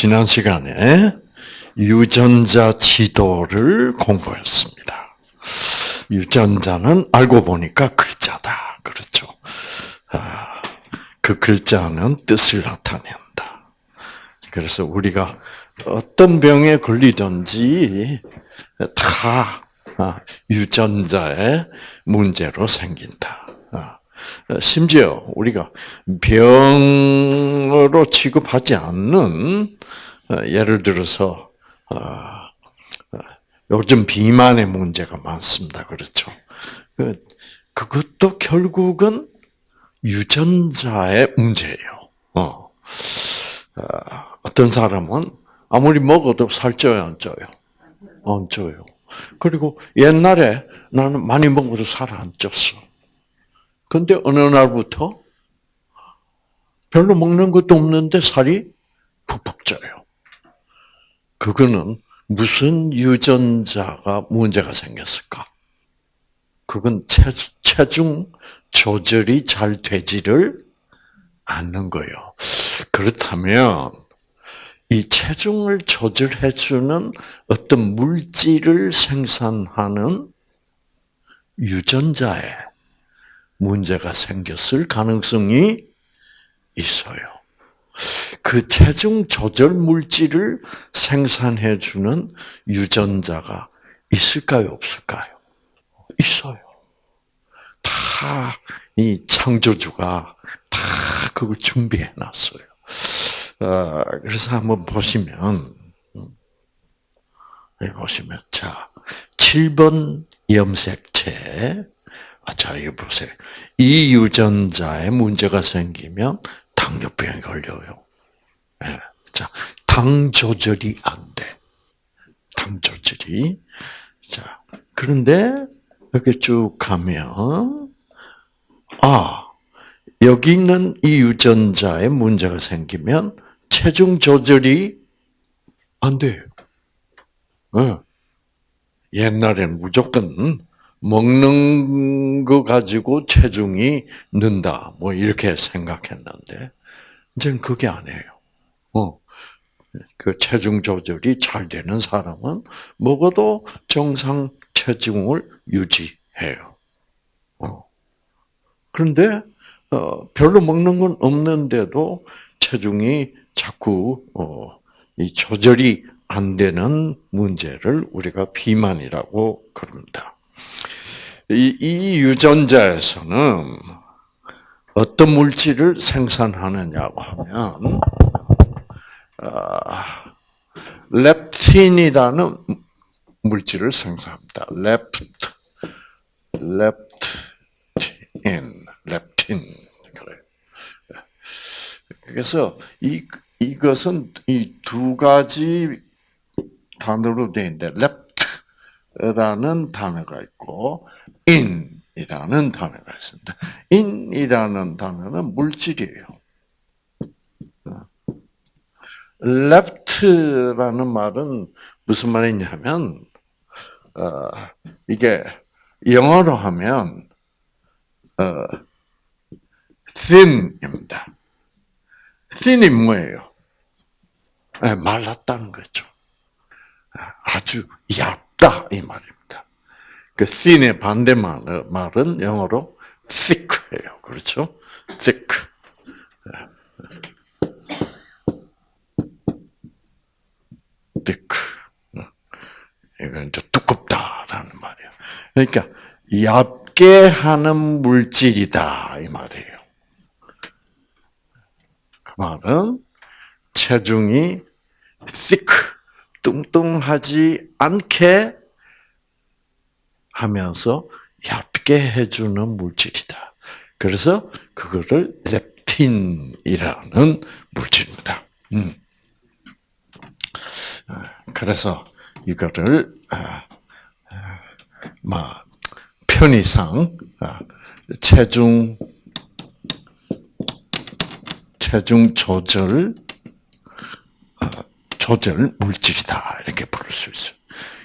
지난 시간에 유전자 지도를 공부했습니다. 유전자는 알고 보니까 글자다. 그렇죠. 아, 그 글자는 뜻을 나타낸다. 그래서 우리가 어떤 병에 걸리든지 다 아, 유전자의 문제로 생긴다. 아, 심지어 우리가 병으로 취급하지 않는 어, 예를 들어서 어, 어, 요즘 비만의 문제가 많습니다. 그렇죠? 그, 그것도 결국은 유전자의 문제예요. 어. 어떤 사람은 아무리 먹어도 살쪄요, 안 쪄요? 안 쪄요. 그리고 옛날에 나는 많이 먹어도 살 안 쪘어. 근데 어느 날부터 별로 먹는 것도 없는데 살이 푹푹 쪄요. 그거는 무슨 유전자가 문제가 생겼을까? 그건 체중 조절이 잘 되지를 않는 거예요. 그렇다면 이 체중을 조절해 주는 어떤 물질을 생산하는 유전자에 문제가 생겼을 가능성이 있어요. 그 체중 조절 물질을 생산해 주는 유전자가 있을까요, 없을까요? 있어요. 다 이 창조주가 다 그걸 준비해 놨어요. 어, 그래서 한번 보시면, 여기 보시면, 자, 7번 염색체. 아, 자, 이거 보세요. 이 유전자에 문제가 생기면 당뇨병에 걸려요. 네. 자, 당 조절이 안 돼. 당 조절이. 자, 그런데 이렇게 쭉 가면, 아, 여기 있는 이 유전자에 문제가 생기면 체중 조절이 안 돼요. 어. 옛날에는 무조건 먹는 거 가지고 체중이 는다. 뭐 이렇게 생각했는데 이제는 그게 아니에요. 어. 그 체중 조절이 잘 되는 사람은 먹어도 정상 체중을 유지해요. 어. 그런데 어, 별로 먹는 건 없는데도 체중이 자꾸 어, 이 조절이 안 되는 문제를 우리가 비만이라고 그럽니다. 이, 이 유전자에서는 어떤 물질을 생산하느냐고 하면 어, 렙틴이라는 물질을 생산합니다. 렙트, 렙틴, 렙틴 그래. 그래서 이 이것은 이 두 가지 단어로 되어 있는데 렙트 라는 단어가 있고 in이라는 단어가 있습니다. in이라는 단어는 물질이에요. left라는 말은 무슨 말이냐면 어, 이게 영어로 하면 어, thin입니다. thin이 뭐예요? 네, 말랐다는 거죠. 아주 얇 다 이 말입니다. 그 thin의 반대 말은 영어로 thick예요. 그렇죠? thick. 이건 이제 두껍다라는 말이에요. 그러니까 얇게 하는 물질이다 이 말이에요. 그 말은 체중이 thick 뚱뚱하지 않게 하면서 얇게 해주는 물질이다. 그래서 그거를 렙틴이라는 물질입니다. 음. 그래서 이거를 막 편의상 체중 체중 조절 조절 물질이다 이렇게 부를 수 있어요.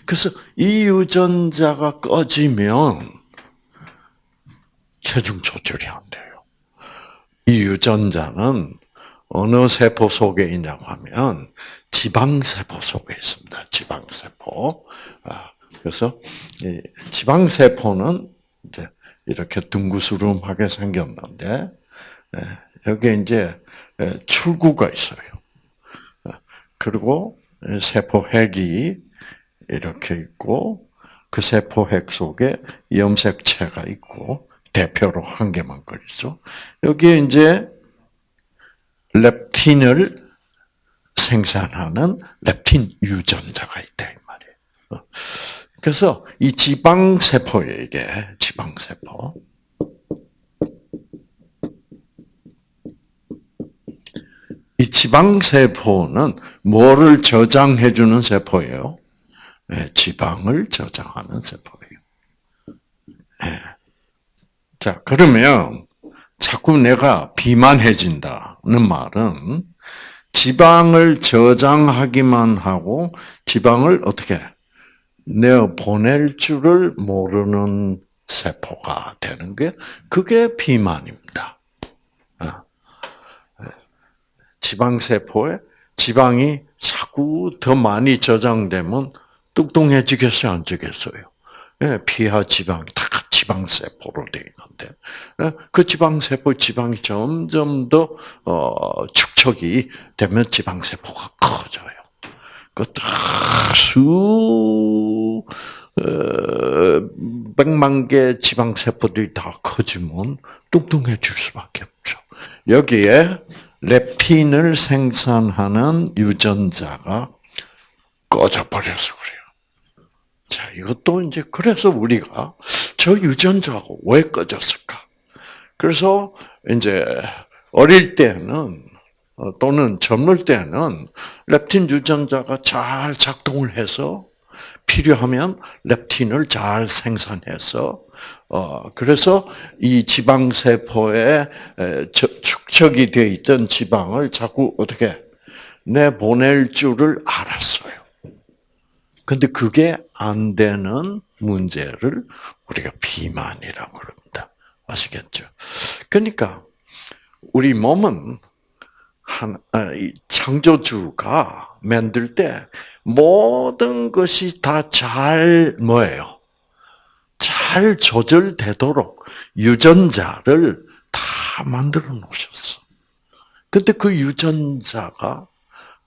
그래서 이 유전자가 꺼지면 체중 조절이 안 돼요. 이 유전자는 어느 세포 속에 있냐고 하면 지방세포 속에 있습니다. 지방세포. 아, 그래서 지방세포는 이제 이렇게 둥구스름하게 생겼는데 예, 여기 이제 예, 출구가 있어요. 아, 그리고 세포핵이 이렇게 있고 그 세포핵 속에 염색체가 있고 대표로 한 개만 그리죠. 여기에 이제 렙틴을 생산하는 렙틴 유전자가 있다 이 말이에요. 어. 그래서 이 지방 세포에게 지방 세포 이 지방 세포는 뭐를 저장해 주는 세포예요? 네, 지방을 저장하는 세포예요. 네. 자, 그러면 자꾸 내가 비만해진다는 말은 지방을 저장하기만 하고 지방을 어떻게 내어 보낼 줄을 모르는 세포가 되는 게 그게 비만입니다. 아. 지방 세포에 지방이 자꾸 더 많이 저장되면 뚱뚱해지겠어요, 안 지겠어요? 예, 피하 지방이 다 지방세포로 되어 있는데, 예, 그 지방세포 지방이 점점 더, 어, 축적이 되면 지방세포가 커져요. 그수 어, 백만 개 지방세포들이 다 커지면 뚱뚱해질 수밖에 없죠. 여기에 렙틴을 생산하는 유전자가 꺼져버려서 그래요. 자, 이것도 이제 그래서 우리가 저 유전자가 왜 꺼졌을까? 그래서 이제 어릴 때는 어, 또는 젊을 때는 렙틴 유전자가 잘 작동을 해서 필요하면 렙틴을 잘 생산해서 어 그래서 이 지방 세포에 축적이 되어 있던 지방을 자꾸 어떻게 내보낼 줄을 알았어요. 근데 그게 안 되는 문제를 우리가 비만이라고 그럽니다. 아시겠죠? 그러니까 우리 몸은 한, 아, 창조주가 만들 때 모든 것이 다 잘 뭐예요? 잘 조절되도록 유전자를 다 만들어 놓으셨어. 근데 그 유전자가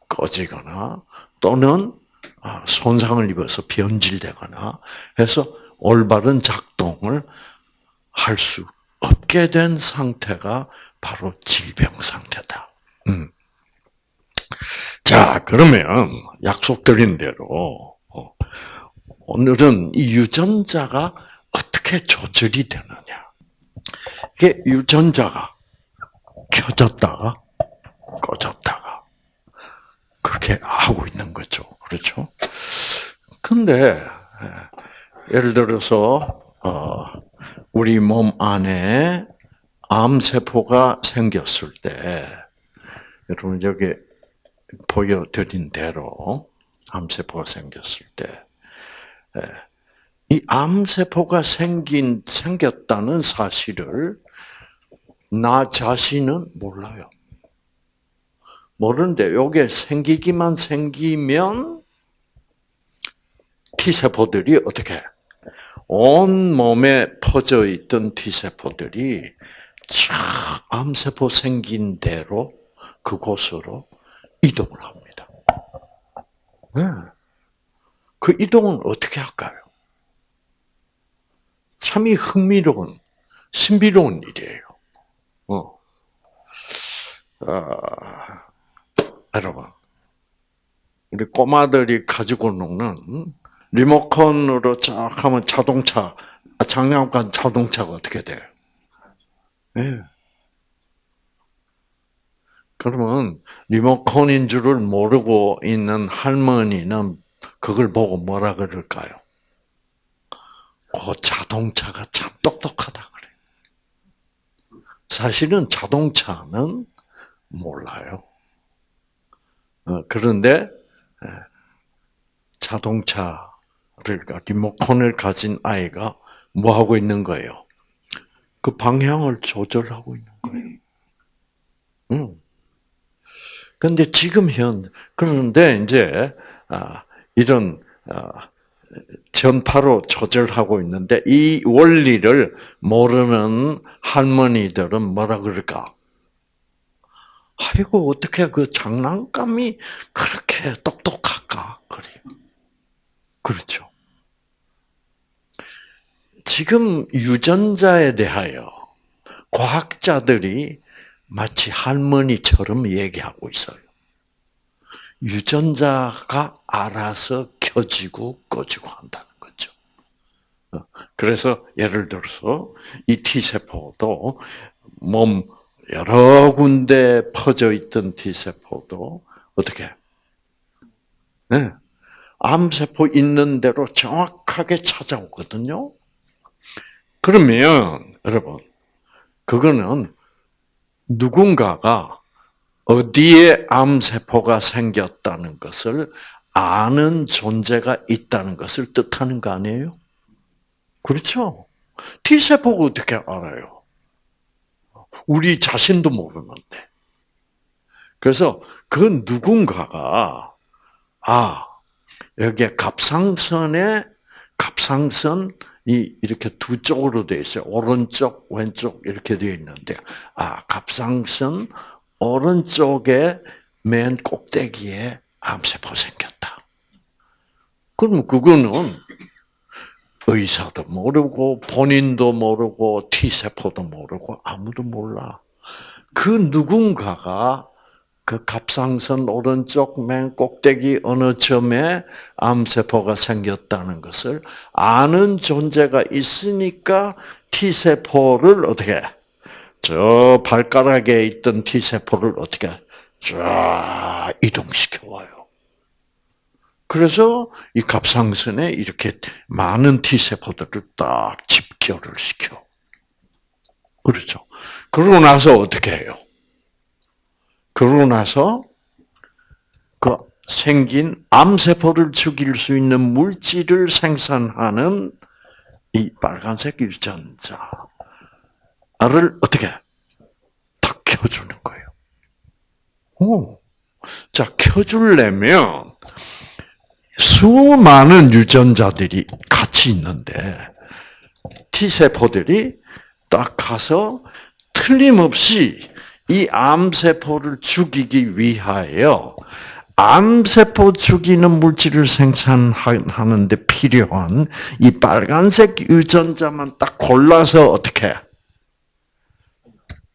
꺼지거나 또는 아, 손상을 입어서 변질되거나 해서 올바른 작동을 할 수 없게 된 상태가 바로 질병 상태다. 음. 자, 그러면 약속드린 대로 어, 오늘은 이 유전자가 어떻게 조절이 되느냐. 이게 유전자가 켜졌다가 꺼졌다가 그렇게 하고 있는 거죠. 그렇죠? 근데 예를 들어서 어, 우리 몸 안에 암 세포가 생겼을 때 여러분 여기 보여드린 대로 암세포가 생겼을 때, 이 암세포가 생긴, 생겼다는 사실을 나 자신은 몰라요. 모르는데, 요게 생기기만 생기면 T세포들이 어떻게, 온 몸에 퍼져 있던 T세포들이 쫙 암세포 생긴 대로 그곳으로 이동을 합니다. 네. 그 이동은 어떻게 할까요? 참이 흥미로운, 신비로운 일이에요. 어. 아, 여러분, 우리 꼬마들이 가지고 노는 리모컨으로 쫙 하면 자동차, 장난감 자동차가 어떻게 돼요? 네. 그러면 리모컨인 줄을 모르고 있는 할머니는 그걸 보고 뭐라 그럴까요? 그 자동차가 참 똑똑하다 그래. 사실은 자동차는 몰라요. 어, 그런데 자동차를 리모컨을 가진 아이가 뭐 하고 있는 거예요? 그 방향을 조절하고 있는 거예요. 응. 근데 지금 현 그런데 이제 아, 이런 아, 전파로 조절하고 있는데 이 원리를 모르는 할머니들은 뭐라 그럴까? 아이고 어떻게 그 장난감이 그렇게 똑똑할까? 그래. 그렇죠. 지금 유전자에 대하여 과학자들이 마치 할머니처럼 얘기하고 있어요. 유전자가 알아서 켜지고 꺼지고 한다는 거죠. 어, 그래서 예를 들어서 이 T세포도 몸 여러 군데 퍼져 있던 T세포도 어떻게? 네. 암세포 있는 대로 정확하게 찾아오거든요. 그러면 여러분 그거는 누군가가 어디에 암세포가 생겼다는 것을 아는 존재가 있다는 것을 뜻하는 거 아니에요? 그렇죠? T세포가 어떻게 알아요? 우리 자신도 모르는데. 그래서 그 누군가가, 아, 여기에 갑상선에, 갑상선이 이렇게 두 쪽으로 되어 있어요. 오른쪽, 왼쪽 이렇게 되어 있는데, 아, 갑상선 오른쪽에 맨 꼭대기에 암세포 생겼다. 그럼 그거는 의사도 모르고 본인도 모르고 T세포도 모르고 아무도 몰라. 그 누군가가 그 갑상선 오른쪽 맨 꼭대기 어느 점에 암세포가 생겼다는 것을 아는 존재가 있으니까 T세포를 어떻게 저 발가락에 있던 T세포를 어떻게 쫙 이동시켜 와요. 그래서 이 갑상선에 이렇게 많은 T세포들을 딱 집결을 시켜. 그렇죠. 그러고 나서 어떻게 해요? 그러고 나서 그 생긴 암세포를 죽일 수 있는 물질을 생산하는 이 빨간색 유전자를 어떻게 딱 켜주는 거예요. 오. 자, 켜주려면 수많은 유전자들이 같이 있는데 T세포들이 딱 가서 틀림없이 이 암세포를 죽이기 위하여 암세포 죽이는 물질을 생산하는데 필요한 이 빨간색 유전자만 딱 골라서 어떻게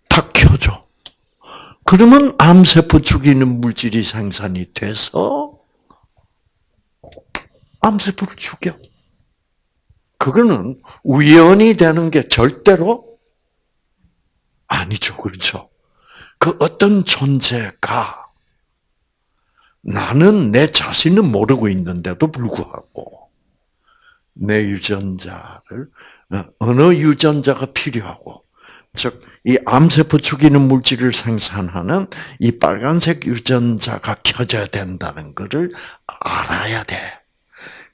탁 켜줘. 그러면 암세포 죽이는 물질이 생산이 돼서 암세포를 죽여. 그거는 우연이 되는 게 절대로 아니죠. 그렇죠? 그 어떤 존재가 나는 내 자신은 모르고 있는데도 불구하고 내 유전자를 어느 유전자가 필요하고 즉 이 암세포 죽이는 물질을 생산하는 이 빨간색 유전자가 켜져야 된다는 것을 알아야 돼.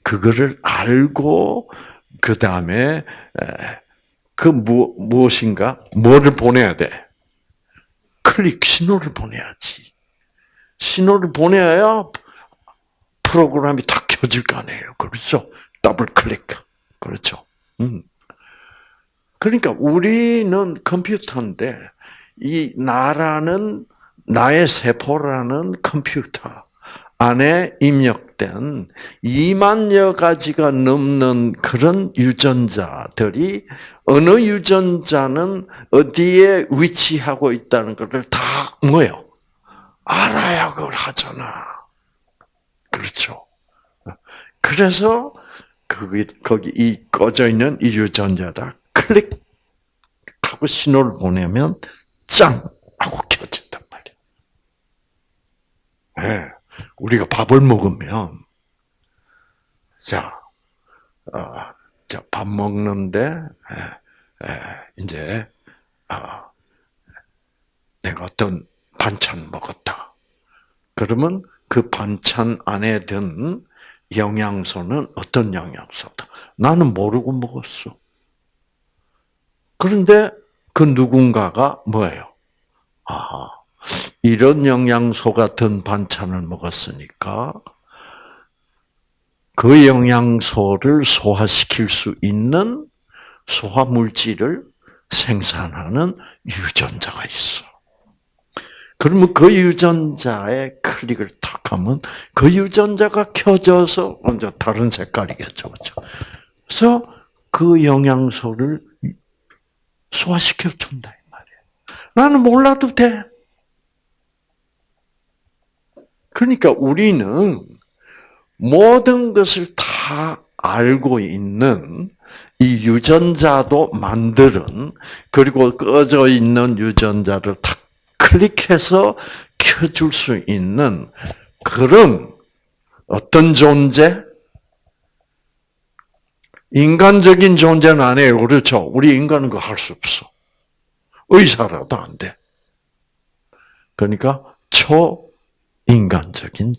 그거를 알고 그 다음에 그 무엇인가 뭐를 보내야 돼? 클릭 신호를 보내야지. 신호를 보내야 프로그램이 다 켜질 거 아니에요. 그렇죠? 더블 클릭. 그렇죠? 음. 그러니까 우리는 컴퓨터인데 이 나라는 나의 세포라는 컴퓨터 안에 입력된 2만여 가지가 넘는 그런 유전자들이 어느 유전자는 어디에 위치하고 있다는 것을 다 뭐요? 알아야 그걸 하잖아. 그렇죠. 그래서 거기 거기 이 꺼져 있는 이 유전자다 클릭하고 신호를 보내면 짱 하고 켜진단 말이야. 네. 우리가 밥을 먹으면 자, 어, 자, 밥 먹는데 에, 에, 이제 어, 내가 어떤 반찬 먹었다. 그러면 그 반찬 안에 든 영양소는 어떤 영양소다? 나는 모르고 먹었어. 그런데 그 누군가가 뭐예요? 아, 이런 영양소가 든 반찬을 먹었으니까 그 영양소를 소화시킬 수 있는 소화 물질을 생산하는 유전자가 있어. 그러면 그 유전자에 클릭을 탁 하면 그 유전자가 켜져서 먼저 다른 색깔이겠죠. 그렇죠? 그래서 그 영양소를 소화시켜 준다 이 말이에요. 나는 몰라도 돼. 그러니까 우리는 모든 것을 다 알고 있는 이 유전자도 만드는 그리고 꺼져 있는 유전자를 탁 클릭해서 켜줄 수 있는 그런 어떤 존재? 인간적인 존재는 아니에요. 그렇죠? 우리 인간은 그거 할수 없어. 의사라도 안 돼. 그러니까 초인간적인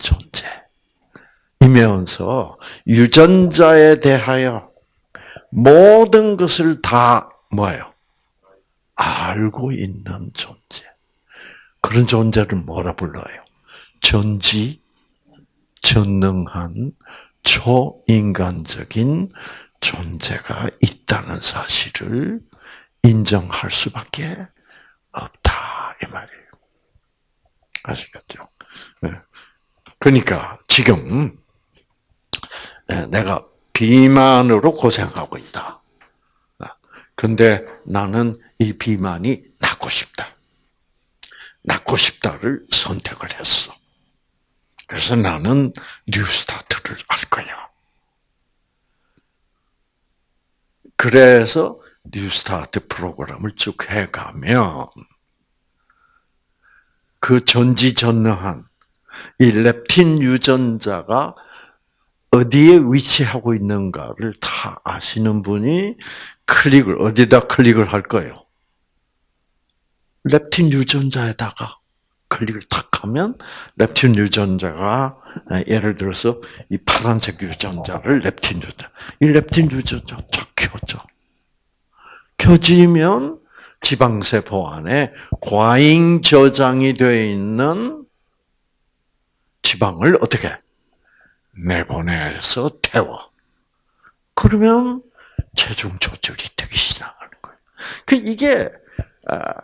존재이면서 유전자에 대하여 모든 것을 다 뭐예요? 알고 있는 존재. 그런 존재를 뭐라 불러요? 전지, 전능한 초인간적인 존재가 있다는 사실을 인정할 수밖에 없다 이 말이에요. 아시겠죠? 네. 그러니까 지금 네, 내가 비만으로 고생하고 있다. 근데 나는 이 비만이 낫고 싶다. 낫고 싶다를 선택을 했어. 그래서 나는 뉴스타트를 할 거야. 그래서 뉴스타트 프로그램을 쭉 해가면 그 전지전능한 이 렙틴 유전자가 어디에 위치하고 있는가를 다 아시는 분이 클릭을 어디다 클릭을 할 거예요? 렙틴 유전자에다가 클릭을 탁 하면 렙틴 유전자가 예를 들어서 이 파란색 유전자를 렙틴 유전자, 이 렙틴 유전자 쫙 켜져. 켜지면 지방세포 안에 과잉 저장이 되어 있는 지방을 어떻게 내보내서 태워. 그러면 체중 조절이 되기 시작하는 거예요. 그 이게 아,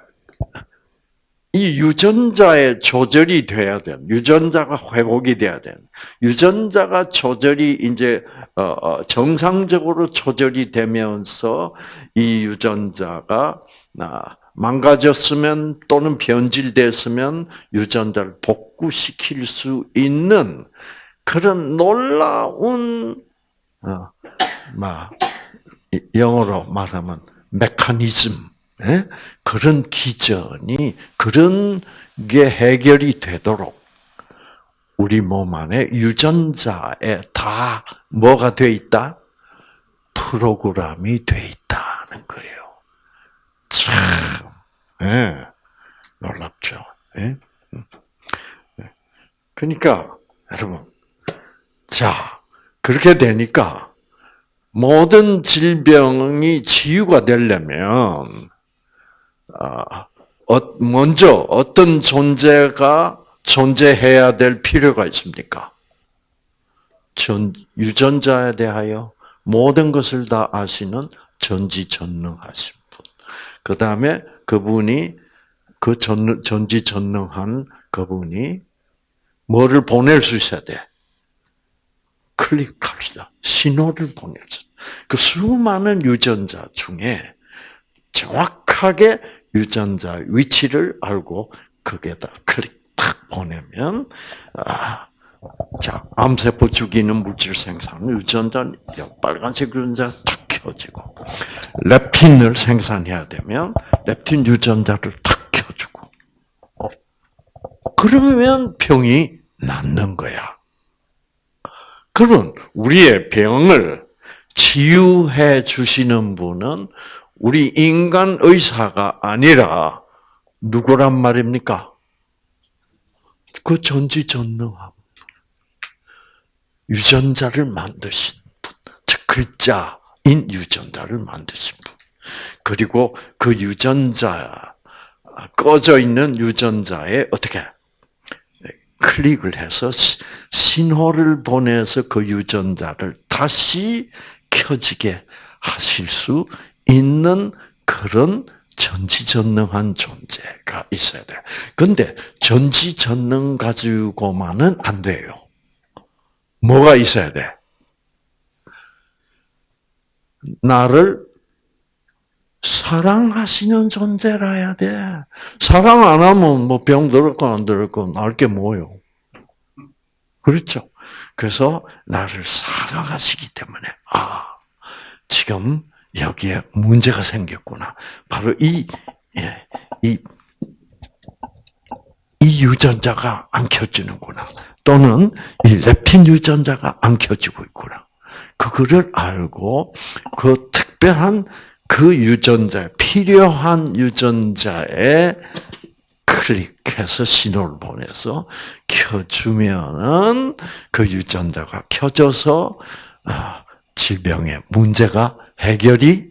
이 유전자의 조절이 돼야 돼. 유전자가 회복이 돼야 돼. 유전자가 조절이 이제 어, 어, 정상적으로 조절이 되면서 이 유전자가 망가졌으면 또는 변질됐으면 유전자를 복구시킬 수 있는 그런 놀라운 어, 영어로 말하면 메커니즘 예? 그런 기전이 그런 게 해결이 되도록 우리 몸 안에 유전자에 다 뭐가 돼 있다? 프로그램이 돼 있다는 거예요. 참, 예, 놀랍죠. 예? 그러니까 여러분, 자 그렇게 되니까 모든 질병이 치유가 되려면 먼저 어떤 존재가 존재해야 될 필요가 있습니까? 전, 유전자에 대하여 모든 것을 다 아시는 전지전능하신 분. 그 다음에 그분이 그 전, 전지전능한 그분이 뭐를 보낼 수 있어야 돼? 클릭합시다. 신호를 보내죠. 그 수많은 유전자 중에 정확하게 유전자 위치를 알고 거기에다 클릭 탁 보내면 아, 자 암세포 죽이는 물질 생산 유전자 빨간색 유전자 탁 켜지고 렙틴을 생산해야 되면 렙틴 유전자를 탁 켜주고 어, 그러면 병이 낫는 거야. 그런 우리의 병을 치유해 주시는 분은 우리 인간 의사가 아니라 누구란 말입니까? 그 전지전능함. 유전자를 만드신 분. 즉, 글자인 유전자를 만드신 분. 그리고 그 유전자 꺼져 있는 유전자에 어떻게 클릭을 해서 신호를 보내서 그 유전자를 다시 켜지게 하실 수 있는 그런 전지전능한 존재가 있어야 돼. 근데 전지전능 가지고만은 안 돼요. 뭐가 있어야 돼? 나를 사랑하시는 존재라야 돼. 사랑 안 하면 뭐 병 들었고 안 들었고 알게 뭐요. 그렇죠. 그래서 나를 사랑하시기 때문에 아 지금 여기에 문제가 생겼구나. 바로 이, 예, 이, 이 유전자가 안 켜지는구나. 또는 이 렙틴 유전자가 안 켜지고 있구나. 그거를 알고 그 특별한 그 유전자, 필요한 유전자에 클릭해서 신호를 보내서 켜주면은 그 유전자가 켜져서 아, 질병의 문제가 해결이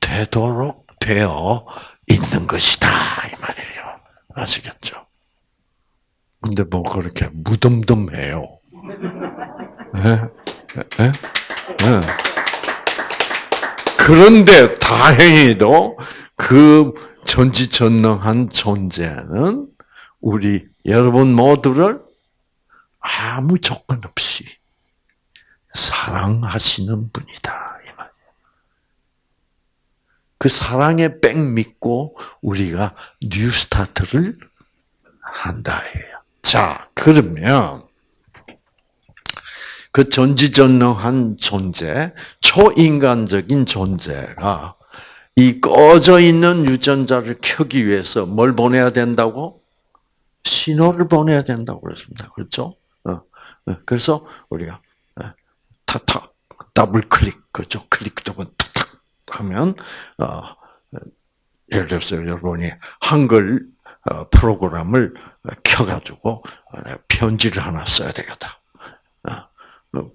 되도록 되어 있는 것이다 이 말이에요. 아시겠죠? 근데 뭐 그렇게 무덤덤해요. 네? 네? 네. 그런데 다행히도 그 전지전능한 존재는 우리 여러분 모두를 아무 조건 없이 사랑하시는 분이다. 그 사랑의 빽 믿고 우리가 New Start를 한다. 자, 그러면 그 전지전능한 존재, 초인간적인 존재가 이 꺼져 있는 유전자를 켜기 위해서 뭘 보내야 된다고? 신호를 보내야 된다고 그랬습니다. 그렇죠? 어, 어, 그래서 우리가 탁탁 더블 클릭 그죠? 클릭 두번 탁탁 하면 어, 예를 들어서 여러분이 한글 어, 프로그램을 켜가지고 편지를 하나 써야 되겠다.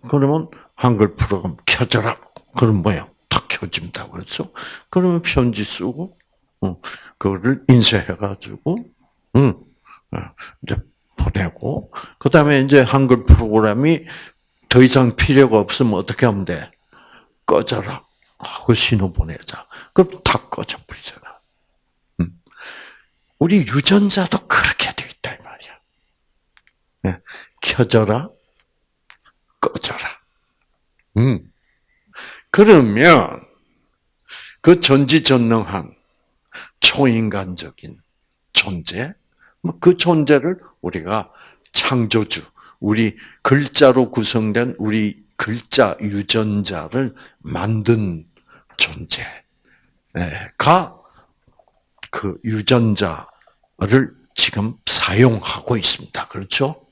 그러면 한글 프로그램 켜져라. 그럼 뭐야? 탁 켜진다. 그렇죠? 그러면 편지 쓰고, 그거를 인쇄해가지고, 응, 이제 보내고, 그 다음에 이제 한글 프로그램이 더 이상 필요가 없으면 어떻게 하면 돼? 꺼져라. 하고 신호 보내자. 그럼 다 꺼져버리잖아. 음. 우리 유전자도 그렇게 되어 있다, 이 말이야. 네. 켜져라, 꺼져라. 음. 그러면, 그 전지전능한 초인간적인 존재, 뭐그 존재를 우리가 창조주, 우리 글자로 구성된 우리 글자 유전자를 만든 존재가 그 유전자를 지금 사용하고 있습니다. 그렇죠?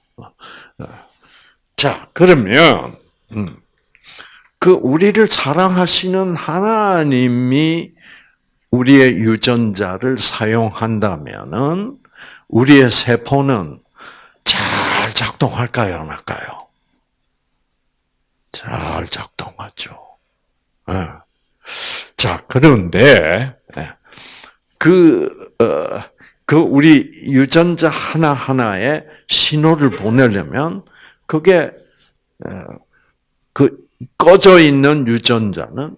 자, 그러면 음, 그 우리를 사랑하시는 하나님이 우리의 유전자를 사용한다면은 우리의 세포는 잘 작동할까요, 안 할까요? 잘 작동하죠. 네. 자, 그런데, 예, 그, 어, 그 우리 유전자 하나하나에 신호를 보내려면, 그게, 어, 그, 꺼져 있는 유전자는,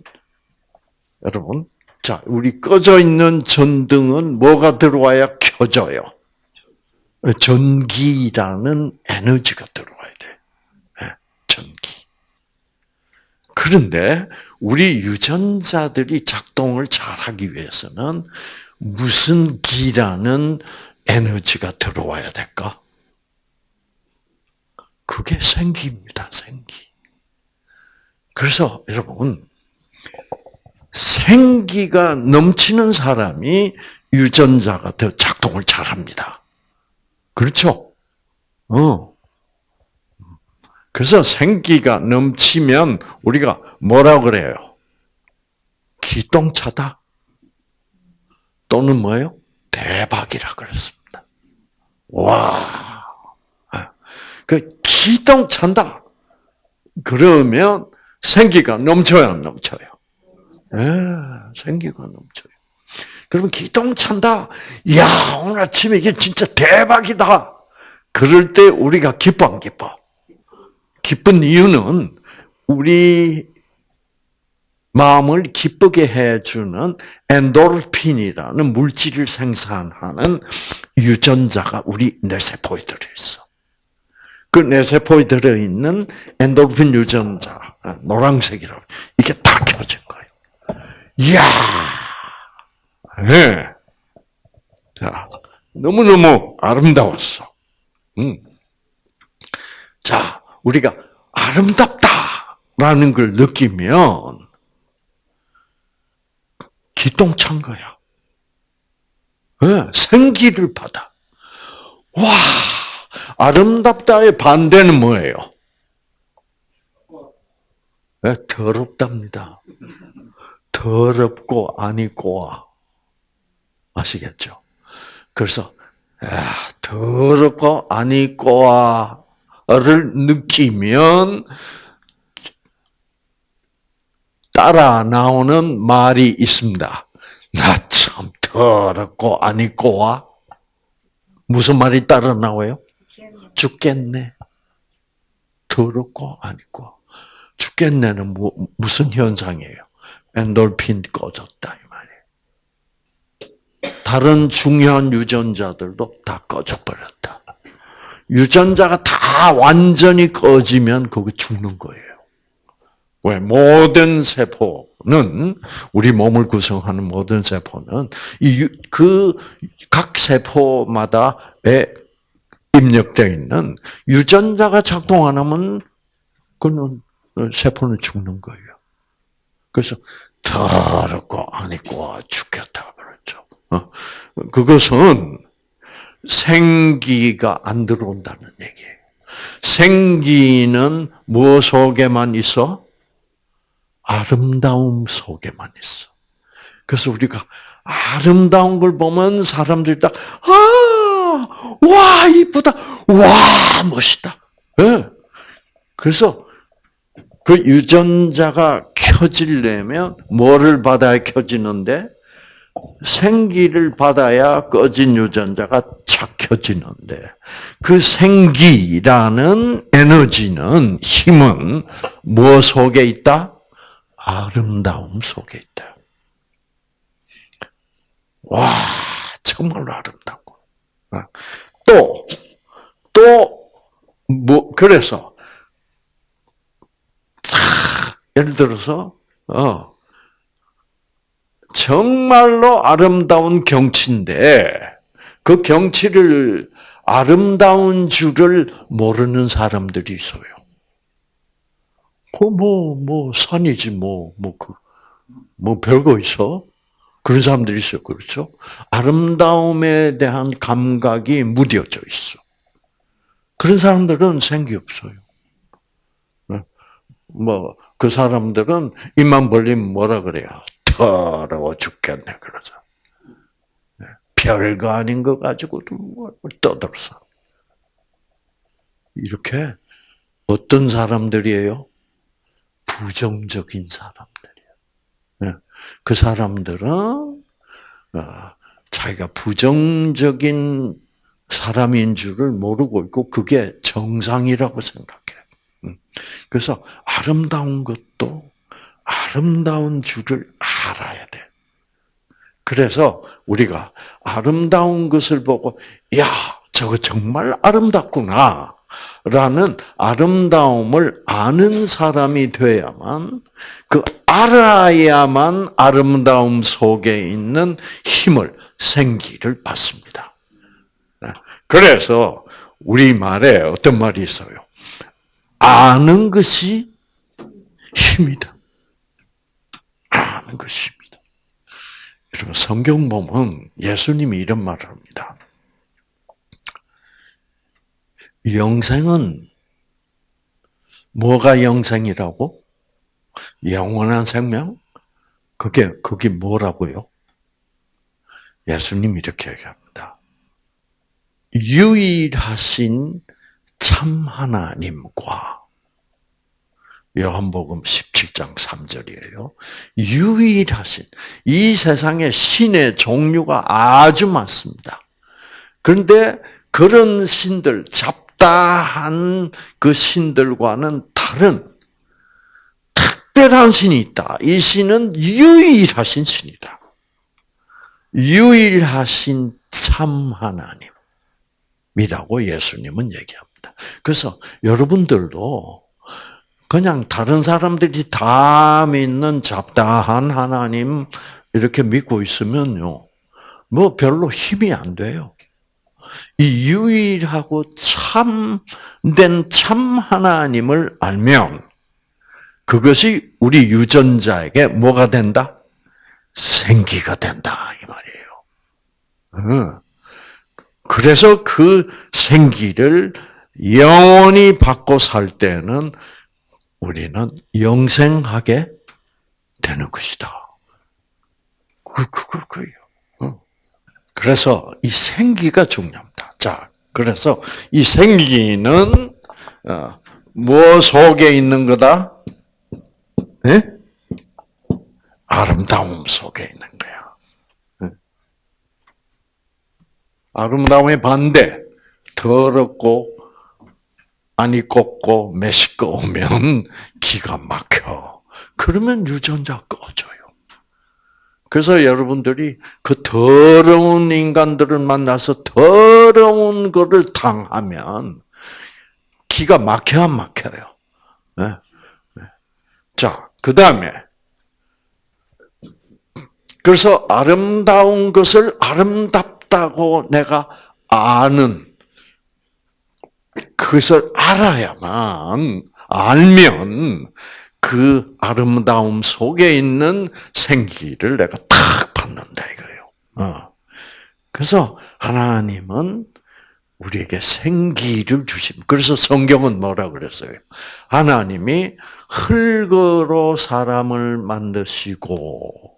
여러분, 자, 우리 꺼져 있는 전등은 뭐가 들어와야 켜져요? 전기라는 에너지가 들어와야 돼. 네, 전기. 그런데 우리 유전자들이 작동을 잘하기 위해서는 무슨 기라는 에너지가 들어와야 될까? 그게 생기입니다, 생기. 그래서 여러분, 생기가 넘치는 사람이 유전자가 더 작동을 잘 합니다. 그렇죠? 어. 그래서 생기가 넘치면 우리가 뭐라 그래요? 기똥차다. 또는 뭐예요? 대박이라 그랬습니다. 와. 그 기똥찬다. 그러면 생기가 넘쳐요, 안 넘쳐요? 네, 생기가 넘쳐요. 그러면 기똥 찬다. 야 오늘 아침에 이게 진짜 대박이다. 그럴 때 우리가 기뻐 안 기뻐? 기쁜 이유는 우리 마음을 기쁘게 해주는 엔도르핀이라는 물질을 생산하는 유전자가 우리 뇌세포에 들어있어. 그 뇌세포에 들어있는 엔도르핀 유전자, 노란색이라고, 이게 다 켜진 거예요. 이야! 네. 자, 너무너무 아름다웠어. 음. 자, 우리가 아름답다라는 걸 느끼면 기똥찬 거야. 네, 생기를 받아. 와, 아름답다의 반대는 뭐예요? 네, 더럽답니다. 더럽고 아니고와. 아시겠죠? 그래서, 야, 더럽고 아니고와를 느끼면 따라 나오는 말이 있습니다. 나 참 더럽고 아니고와 무슨 말이 따라 나와요? 죽겠네. 더럽고 아니고 죽겠네는 뭐, 무슨 현상이에요? 엔돌핀 꺼졌다. 다른 중요한 유전자들도 다 꺼져버렸다. 유전자가 다 완전히 꺼지면 거기 죽는 거예요. 왜? 모든 세포는, 우리 몸을 구성하는 모든 세포는, 이, 그, 각 세포마다에 입력되어 있는 유전자가 작동 안 하면, 그는, 세포는 죽는 거예요. 그래서, 더럽고 아니고 죽겠다 어? 그것은 생기가 안 들어온다는 얘기예요. 생기는 무엇 속에만 있어? 아름다움 속에만 있어. 그래서 우리가 아름다운 걸 보면 사람들이 딱, 아, 와, 이쁘다. 와, 멋있다. 네. 그래서 그 유전자가 켜지려면 뭐를 받아야 켜지는데? 생기를 받아야 꺼진 유전자가 착 켜지는데 그 생기라는 에너지는 힘은 무엇 속에 있다? 아름다움 속에 있다. 와, 정말로 아름답고. 또, 또, 뭐, 그래서, 예를 들어서, 어, 정말로 아름다운 경치인데, 그 경치를 아름다운 줄을 모르는 사람들이 있어요. 그, 뭐, 뭐, 산이지, 뭐, 뭐, 그, 뭐, 별거 있어? 그런 사람들이 있어요. 그렇죠? 아름다움에 대한 감각이 무뎌져 있어. 그런 사람들은 생기 없어요. 뭐, 그 사람들은 입만 벌리면 뭐라 그래요? 더러워 죽겠네, 그러죠. 별거 아닌 거 가지고도 뭘 떠들어서. 이렇게 어떤 사람들이에요? 부정적인 사람들이에요. 그 사람들은 어, 자기가 부정적인 사람인 줄을 모르고 있고 그게 정상이라고 생각해. 음. 그래서 아름다운 것도 아름다운 줄을 알아야 돼. 그래서 우리가 아름다운 것을 보고 야 저거 정말 아름답구나 라는 아름다움을 아는 사람이 돼야만 그 알아야만 아름다움 속에 있는 힘을 생기를 받습니다. 그래서 우리 말에 어떤 말이 있어요? 아는 것이 힘이다. 것이 힘이다. 여러분 성경 보면 예수님이 이런 말을 합니다. 영생은 뭐가 영생이라고? 영원한 생명? 그게 그게 뭐라고요? 예수님 이렇게 얘기합니다. 유일하신 참 하나님과 요한복음 17장 3절이에요. 유일하신 이 세상에 신의 종류가 아주 많습니다. 그런데 그런 신들 잡다한 그 신들과는 다른 특별한 신이 있다. 이 신은 유일하신 신이다. 유일하신 참 하나님이라고 예수님은 얘기합니다. 그래서 여러분들도 그냥 다른 사람들이 다 믿는 잡다한 하나님 이렇게 믿고 있으면요. 뭐 별로 힘이 안 돼요. 이 유일하고 참된 참 하나님을 알면 그것이 우리 유전자에게 뭐가 된다? 생기가 된다 이 말이에요. 그래서 그 생기를 영원히 받고 살 때는 우리는 영생하게 되는 것이다. 그, 그, 그, 그요. 그래서 이 생기가 중요합니다. 자, 그래서 이 생기는, 어, 뭐 속에 있는 거다? 네? 아름다움 속에 있는 거야. 아름다움의 반대, 더럽고, 안이 꼽고, 매시꺼우면 기가 막혀. 그러면 유전자 꺼져요. 그래서 여러분들이 그 더러운 인간들을 만나서 더러운 것을 당하면 기가 막혀 안 막혀요. 네. 네. 자, 그 다음에 그래서 아름다운 것을 아름답다고 내가 아는 그것을 알아야만 알면 그 아름다움 속에 있는 생기를 내가 탁 받는다 이거예요. 어. 그래서 하나님은 우리에게 생기를 주심. 그래서 성경은 뭐라 그랬어요? 하나님이 흙으로 사람을 만드시고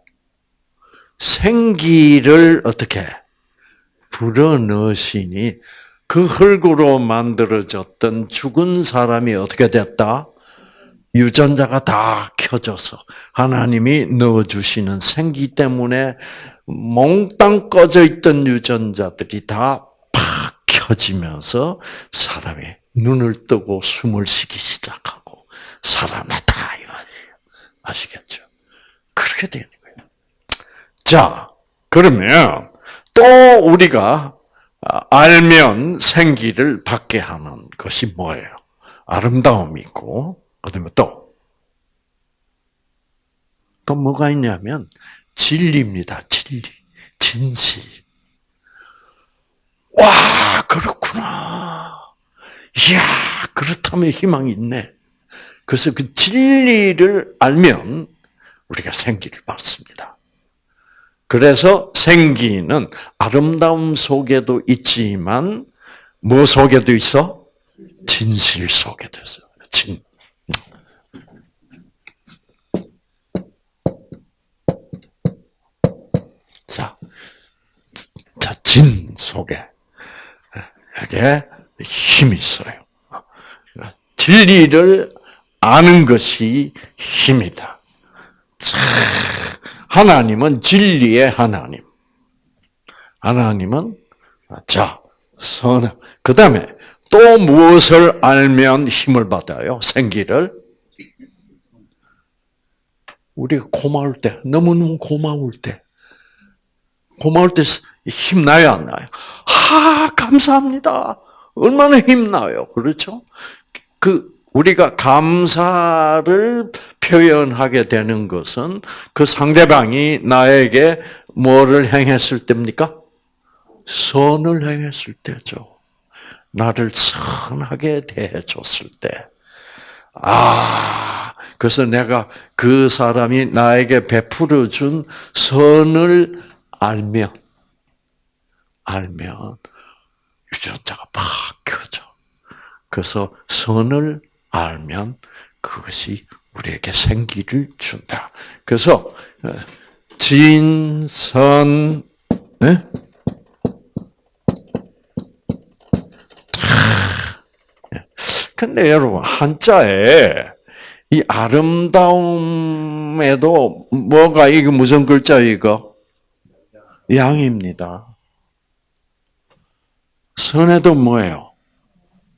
생기를 어떻게 불어넣으시니 그 흙으로 만들어졌던 죽은 사람이 어떻게 됐다? 유전자가 다 켜져서 하나님이 넣어주시는 생기 때문에 몽땅 꺼져 있던 유전자들이 다 팍 켜지면서 사람이 눈을 뜨고 숨을 쉬기 시작하고 살아났다 이 말이에요. 아시겠죠? 그렇게 되는 거예요. 자, 그러면 또 우리가 알면 생기를 받게 하는 것이 뭐예요? 아름다움이 있고, 그다음에 또, 또 뭐가 있냐면, 진리입니다. 진리. 진실. 와, 그렇구나. 이야, 그렇다면 희망이 있네. 그래서 그 진리를 알면 우리가 생기를 받습니다. 그래서 생기는 아름다움 속에도 있지만 뭐 속에도 있어? 진실 속에도 있어. 진. 자, 자, 진 속에 이게 힘이 있어요. 진리를 아는 것이 힘이다. 하나님은 진리의 하나님. 하나님은 자 선. 그 다음에 또 무엇을 알면 힘을 받아요? 생기를. 우리가 고마울 때, 너무너무 고마울 때, 고마울 때 힘나요, 안 나요? 아, 감사합니다. 얼마나 힘나요. 그렇죠? 그, 우리가 감사를 표현하게 되는 것은 그 상대방이 나에게 뭐를 행했을 때입니까? 선을 행했을 때죠. 나를 선하게 대해줬을 때. 아, 그래서 내가 그 사람이 나에게 베풀어 준 선을 알면, 알면, 유전자가 팍 켜져. 그래서 선을 알면 그것이 우리에게 생기를 준다. 그래서 어, 진선 네? 근데 여러분 한자에 이 아름다움에도 뭐가 이게 무슨 글자 이거? 양입니다. 선에도 뭐예요?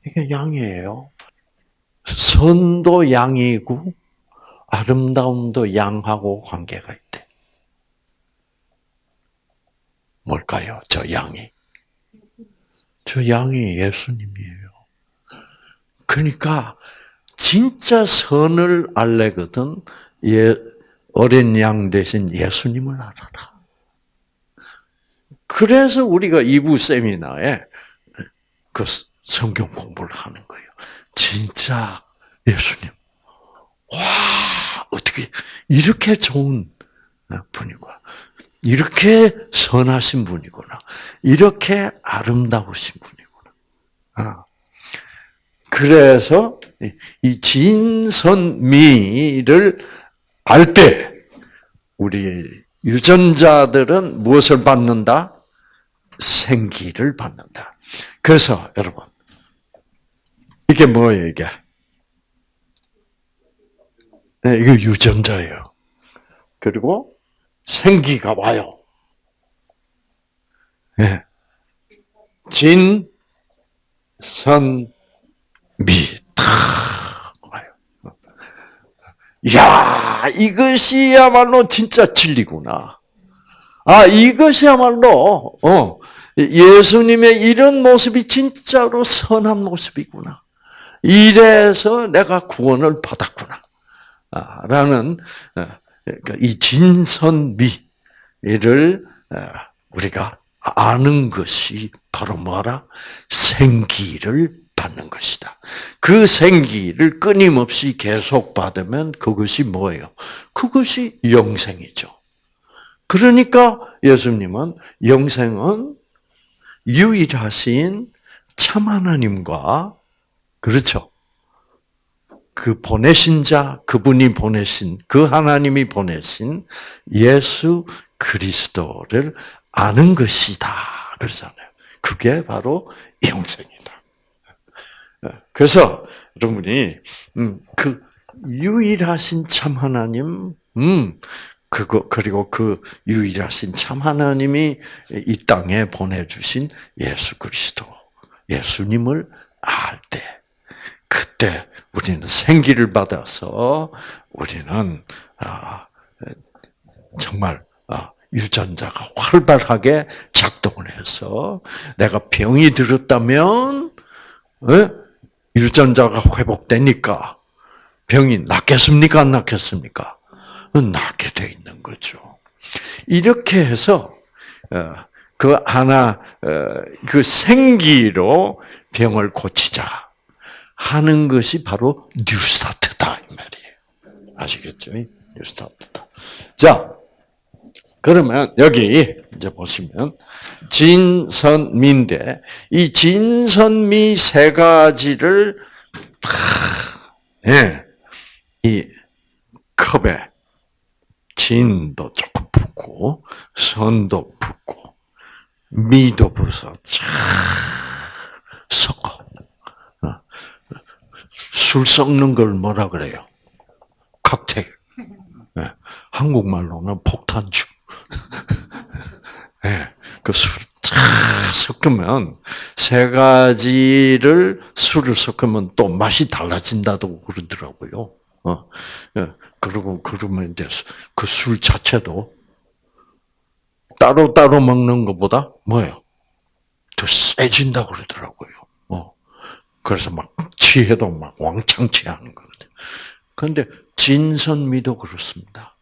이게 양이에요. 선도 양이고 아름다움도 양하고 관계가 있대. 뭘까요? 저 양이. 저 양이 예수님이에요. 그러니까 진짜 선을 알래거든 예, 어린 양 대신 예수님을 알아라. 그래서 우리가 2부 세미나에 그 성경 공부를 하는 거예요. 진짜 예수님. 와, 어떻게 이렇게 좋은 분이구나. 이렇게 선하신 분이구나. 이렇게 아름다우신 분이구나. 아. 그래서 이 진선미를 알 때 우리 유전자들은 무엇을 받는다? 생기를 받는다. 그래서 여러분 이게 뭐예요 이게? 네, 이거 유전자예요. 그리고 생기가 와요. 네. 진, 선, 미, 탁 와요. 야 이것이야말로 진짜 진리구나. 아, 이것이야말로, 어, 예수님의 이런 모습이 진짜로 선한 모습이구나. 이래서 내가 구원을 받았구나. 아, 라는, 어, 그러니까 이 진선미를 어, 우리가 아는 것이 바로 뭐라? 생기를 받는 것이다. 그 생기를 끊임없이 계속 받으면 그것이 뭐예요? 그것이 영생이죠. 그러니까 예수님은 영생은 유일하신 참 하나님과 그렇죠. 그 보내신 자, 그분이 보내신, 그 하나님이 보내신 예수 그리스도를 아는 것이다. 그러잖아요. 그게 바로 영생이다. 그래서 여러분이 음, 그 유일하신 참 하나님, 음, 그거 그리고 그 유일하신 참 하나님이 이 땅에 보내주신 예수 그리스도, 예수님을 알 때, 그때 우리는 생기를 받아서 우리는 아, 정말 아, 유전자가 활발하게 작동을 해서 내가 병이 들었다면 어? 유전자가 회복되니까 병이 낫겠습니까? 안 낫겠습니까? 낫게 돼 있는 거죠. 이렇게 해서 어, 그 하나 어, 그 생기로 병을 고치자 하는 것이 바로 뉴스타트다 이 말이에요. 아시겠죠? 뉴스타트다. 자, 그러면 여기 이제 보시면 진선미인데 이 진선미 세 가지를 다 예, 이 컵에 진도 조금 붓고 선도 붓고 미도 부서 쫙 섞어. 어. 술 섞는 걸 뭐라 그래요? 칵테일. 네. 한국말로는 폭탄주. 네. 그술 섞으면 세 가지를 술을 섞으면 또 맛이 달라진다고 그러더라고요. 어. 예. 그리고 그러면 이제 그 술 자체도 따로 따로 먹는 것보다 뭐예요? 더 세진다 고 그러더라고요. 어. 그래서 막 취해도 막 왕창 취하는 거거든. 그런데 진선미도 그렇습니다.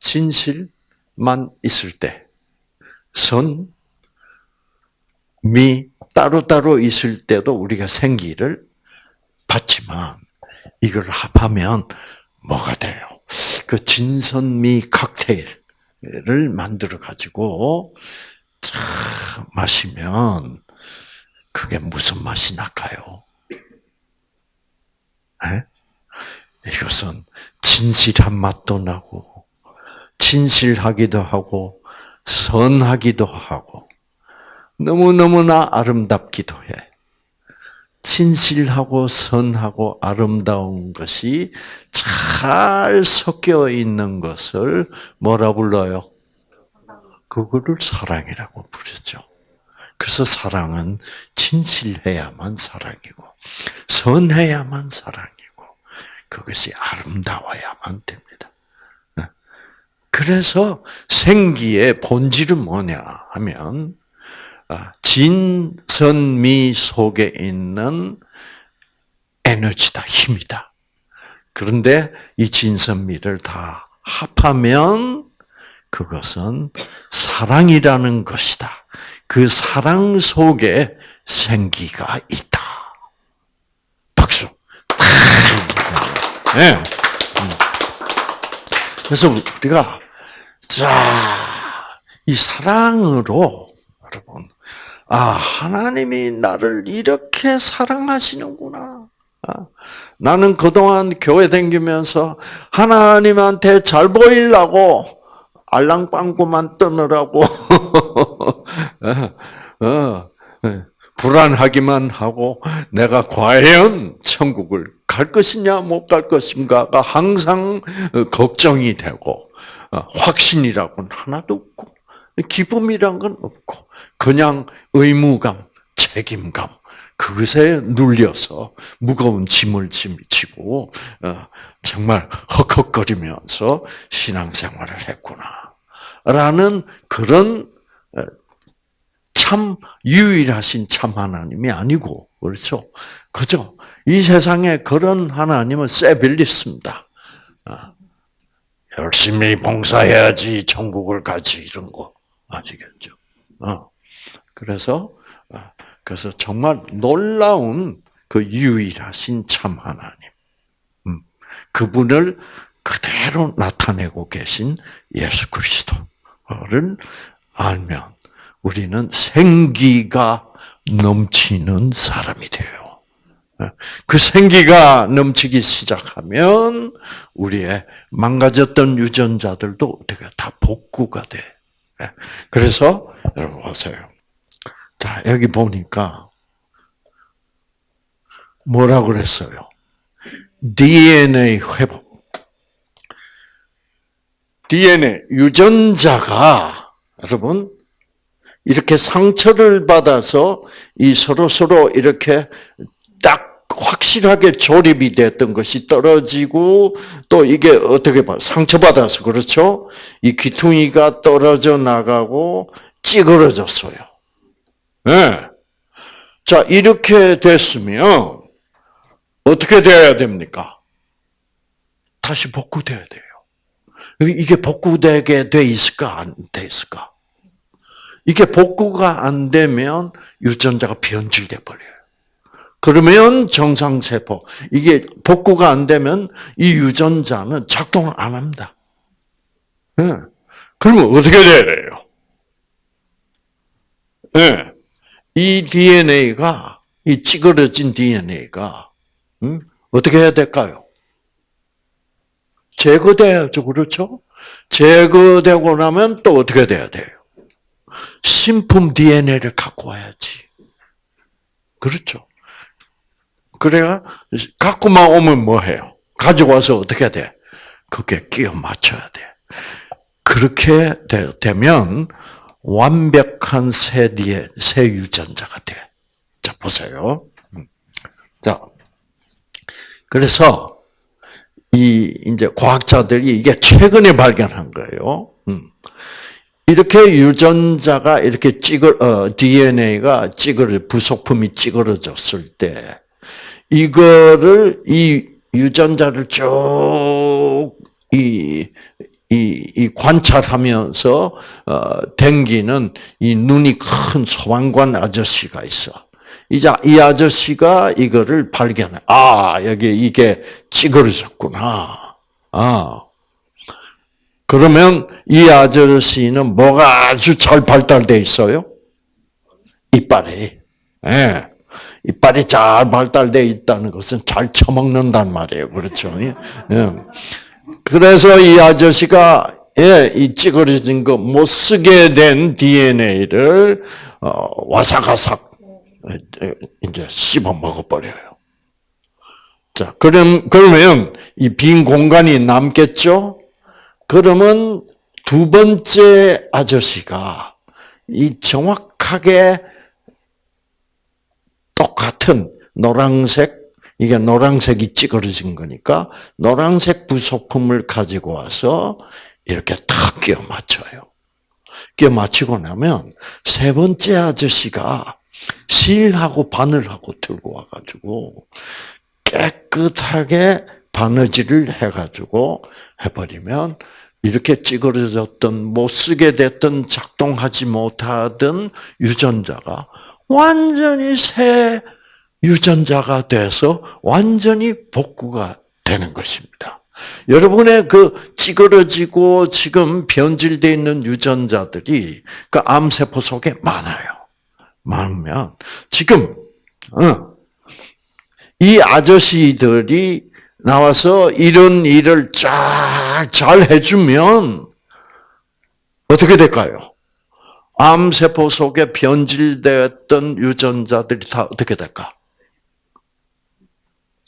진실만 있을 때, 선, 미 따로따로 있을 때도 우리가 생기를 받지만 이걸 합하면 뭐가 돼요? 그 진선미 칵테일을 만들어 가지고 마시면 그게 무슨 맛이 날까요? 네? 이것은 진실한 맛도 나고 진실하기도 하고 선하기도 하고 너무너무나 아름답기도 해. 진실하고 선하고 아름다운 것이 잘 섞여 있는 것을 뭐라 불러요? 그거를 사랑이라고 부르죠. 그래서 사랑은 진실해야만 사랑이고, 선해야만 사랑이고, 그것이 아름다워야만 됩니다. 네. 그래서 생기의 본질은 뭐냐 하면, 아, 진선미 속에 있는 에너지다, 힘이다. 그런데 이 진선미를 다 합하면 그것은 사랑이라는 것이다. 그 사랑 속에 생기가 있다. 박수. 네. 그래서 우리가 자, 이 사랑으로 여러분 아, 하나님이 나를 이렇게 사랑하시는구나. 아, 나는 그동안 교회 다니면서 하나님한테 잘 보이려고 알랑방구만 떠느라고 어, 어, 불안하기만 하고 내가 과연 천국을 갈 것이냐 못 갈 것인가가 항상 걱정이 되고 어, 확신이라고는 하나도 없고 기쁨이란 건 없고 그냥 의무감, 책임감 그것에 눌려서 무거운 짐을 지고 어, 정말 헉헉거리면서 신앙생활을 했구나라는 그런 어, 참 유일하신 참 하나님이 아니고 그렇죠. 그죠? 이 세상에 그런 하나님은 세빌리스입니다. 어, 열심히 봉사해야지 천국을 가지 이런 거 아시겠죠? 그래서 그래서 정말 놀라운 그 유일하신 참 하나님. 음, 그분을 그대로 나타내고 계신 예수 그리스도를 알면 우리는 생기가 넘치는 사람이 돼요. 예, 그 생기가 넘치기 시작하면 우리의 망가졌던 유전자들도 어떻게 다 복구가 돼. 예, 그래서 여러분 보세요. 자, 여기 보니까 뭐라고 그랬어요? DNA 회복. DNA 유전자가 여러분 이렇게 상처를 받아서 이 서로 서로 이렇게 딱 확실하게 조립이 됐던 것이 떨어지고 또 이게 어떻게 봐 상처받아서 그렇죠? 이 귀퉁이가 떨어져 나가고 찌그러졌어요. 네. 자, 이렇게 됐으면 어떻게 돼야 됩니까? 다시 복구돼야 돼요. 이게 복구되게 돼 있을까 안 돼 있을까? 이게 복구가 안 되면 유전자가 변질돼 버려요. 그러면 정상세포 이게 복구가 안 되면 이 유전자는 작동을 안 합니다. 네. 그러면 어떻게 돼야 돼요? 네. 이 DNA가 이 찌그러진 DNA가 음? 어떻게 해야 될까요? 제거돼야죠, 그렇죠? 제거되고 나면 또 어떻게 돼야 돼요? 신품 DNA를 갖고 와야지. 그렇죠? 그래야 갖고만 오면 뭐 해요? 가지고 와서 어떻게 돼? 그게 끼워 맞춰야 돼. 그렇게 되 면 완벽한 새 뒤에 새 유전자가 돼. 자 보세요. 음. 자 그래서 이 이제 과학자들이 이게 최근에 발견한 거예요. 음. 이렇게 유전자가 이렇게 찌글 어, DNA가 찌그러 부속품이 찌그러졌을 때 이거를 이 유전자를 쭉 이 이, 이 관찰하면서 어, 댕기는 이 눈이 큰 소방관 아저씨가 있어. 이제 이 아저씨가 이거를 발견해. 아 여기 이게 찌그러졌구나. 아 그러면 이 아저씨는 뭐가 아주 잘 발달돼 있어요? 이빨이. 예. 이빨이 잘 발달돼 있다는 것은 잘 처먹는단 말이에요. 그렇죠? 예. 그래서 이 아저씨가 예, 이 찌그러진 거 못 쓰게 된 DNA를 어, 와사가삭 이제 씹어 먹어버려요. 자, 그럼, 그러면 이 빈 공간이 남겠죠? 그러면 두 번째 아저씨가 이 정확하게 똑같은 노란색, 이게 노란색이 찌그러진 거니까 노란색 부속품을 가지고 와서 이렇게 탁 끼워 맞춰요. 끼워 맞추고 나면 세 번째 아저씨가 실하고 바늘하고 들고 와가지고 깨끗하게 바느질을 해가지고 해버리면 이렇게 찌그러졌던 못 쓰게 됐던 작동하지 못하던 유전자가 완전히 새 유전자가 돼서 완전히 복구가 되는 것입니다. 여러분의 그 찌그러지고 지금 변질되어 있는 유전자들이 그 암세포 속에 많아요. 많으면 지금 어, 이 아저씨들이 나와서 이런 일을 쫙 잘 해주면 어떻게 될까요? 암세포 속에 변질되었던 유전자들이 다 어떻게 될까?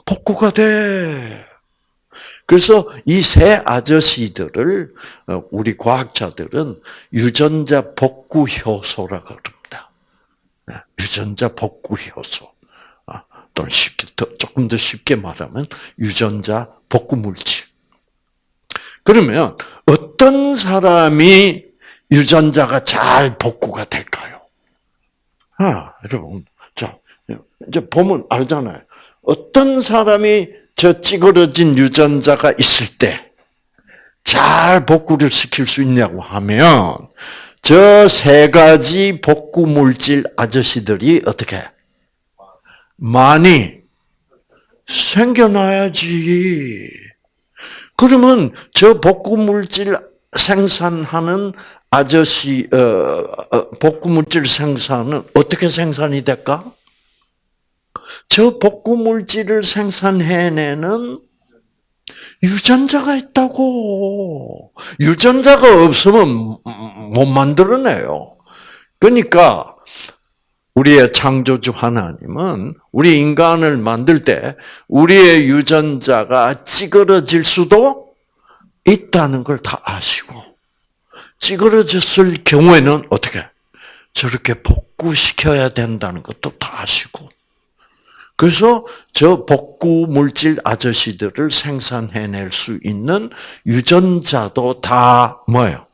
복구가 돼. 그래서 이 세 아저씨들을 어, 우리 과학자들은 유전자 복구 효소라고 그럽니다. 네, 유전자 복구 효소. 아, 또는 쉽게 더, 조금 더 쉽게 말하면 유전자 복구 물질. 그러면 어떤 사람이 유전자가 잘 복구가 될까요? 아, 여러분, 자, 이제 보면 알잖아요. 어떤 사람이 저 찌그러진 유전자가 있을 때 잘 복구를 시킬 수 있냐고 하면 저 세 가지 복구 물질 아저씨들이 어떻게 많이 생겨나야지. 그러면 저 복구 물질 생산하는 아저씨 어, 어, 복구 물질 생산은 어떻게 생산이 될까? 저 복구 물질을 생산해내는 유전자가 있다고. 유전자가 없으면 못 만들어내요. 그러니까 우리의 창조주 하나님은 우리 인간을 만들 때 우리의 유전자가 찌그러질 수도 있다는 걸 다 아시고 찌그러졌을 경우에는 어떻게 저렇게 복구시켜야 된다는 것도 다 아시고 그래서 저 복구 물질 아저씨들을 생산해낼 수 있는 유전자도 다 뭐예요?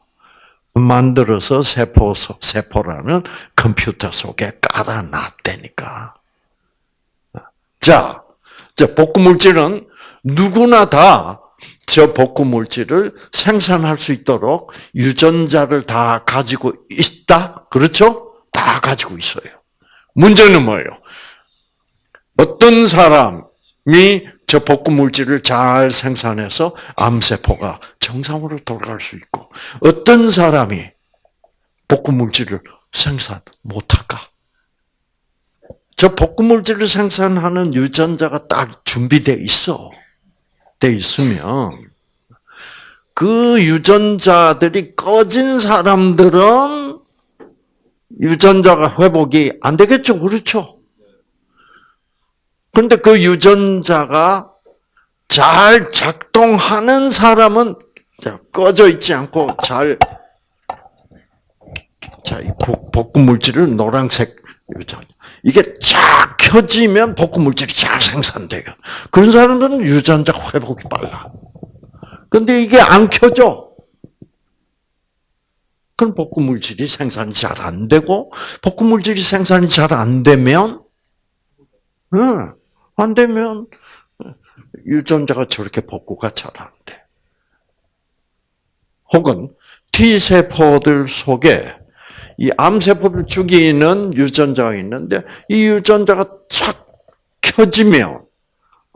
만들어서 세포 세포라는 컴퓨터 속에 깔아놨다니까. 자, 저 복구 물질은 누구나 다 저 복구 물질을 생산할 수 있도록 유전자를 다 가지고 있다. 그렇죠? 다 가지고 있어요. 문제는 뭐예요? 어떤 사람이 저 복구 물질을 잘 생산해서 암세포가 정상으로 돌아갈 수 있고 어떤 사람이 복구 물질을 생산 못할까? 저 복구 물질을 생산하는 유전자가 딱 준비돼 있어. 돼 있으면 그 유전자들이 꺼진 사람들은 유전자가 회복이 안 되겠죠. 그렇죠? 근데 그 유전자가 잘 작동하는 사람은 꺼져 있지 않고 잘, 자, 이 복구 물질을 노란색 유전. 이게 쫙 켜지면 복구 물질이 잘 생산돼요. 그런 사람들은 유전자 회복이 빨라. 근데 이게 안 켜져. 그럼 복구 물질이 생산이 잘 안 되고, 복구 물질이 생산이 잘 안 되면, 응, 안 되면 유전자가 저렇게 복구가 잘 안 돼. 혹은 T세포들 속에 이 암세포를 죽이는 유전자가 있는데 이 유전자가 착 켜지면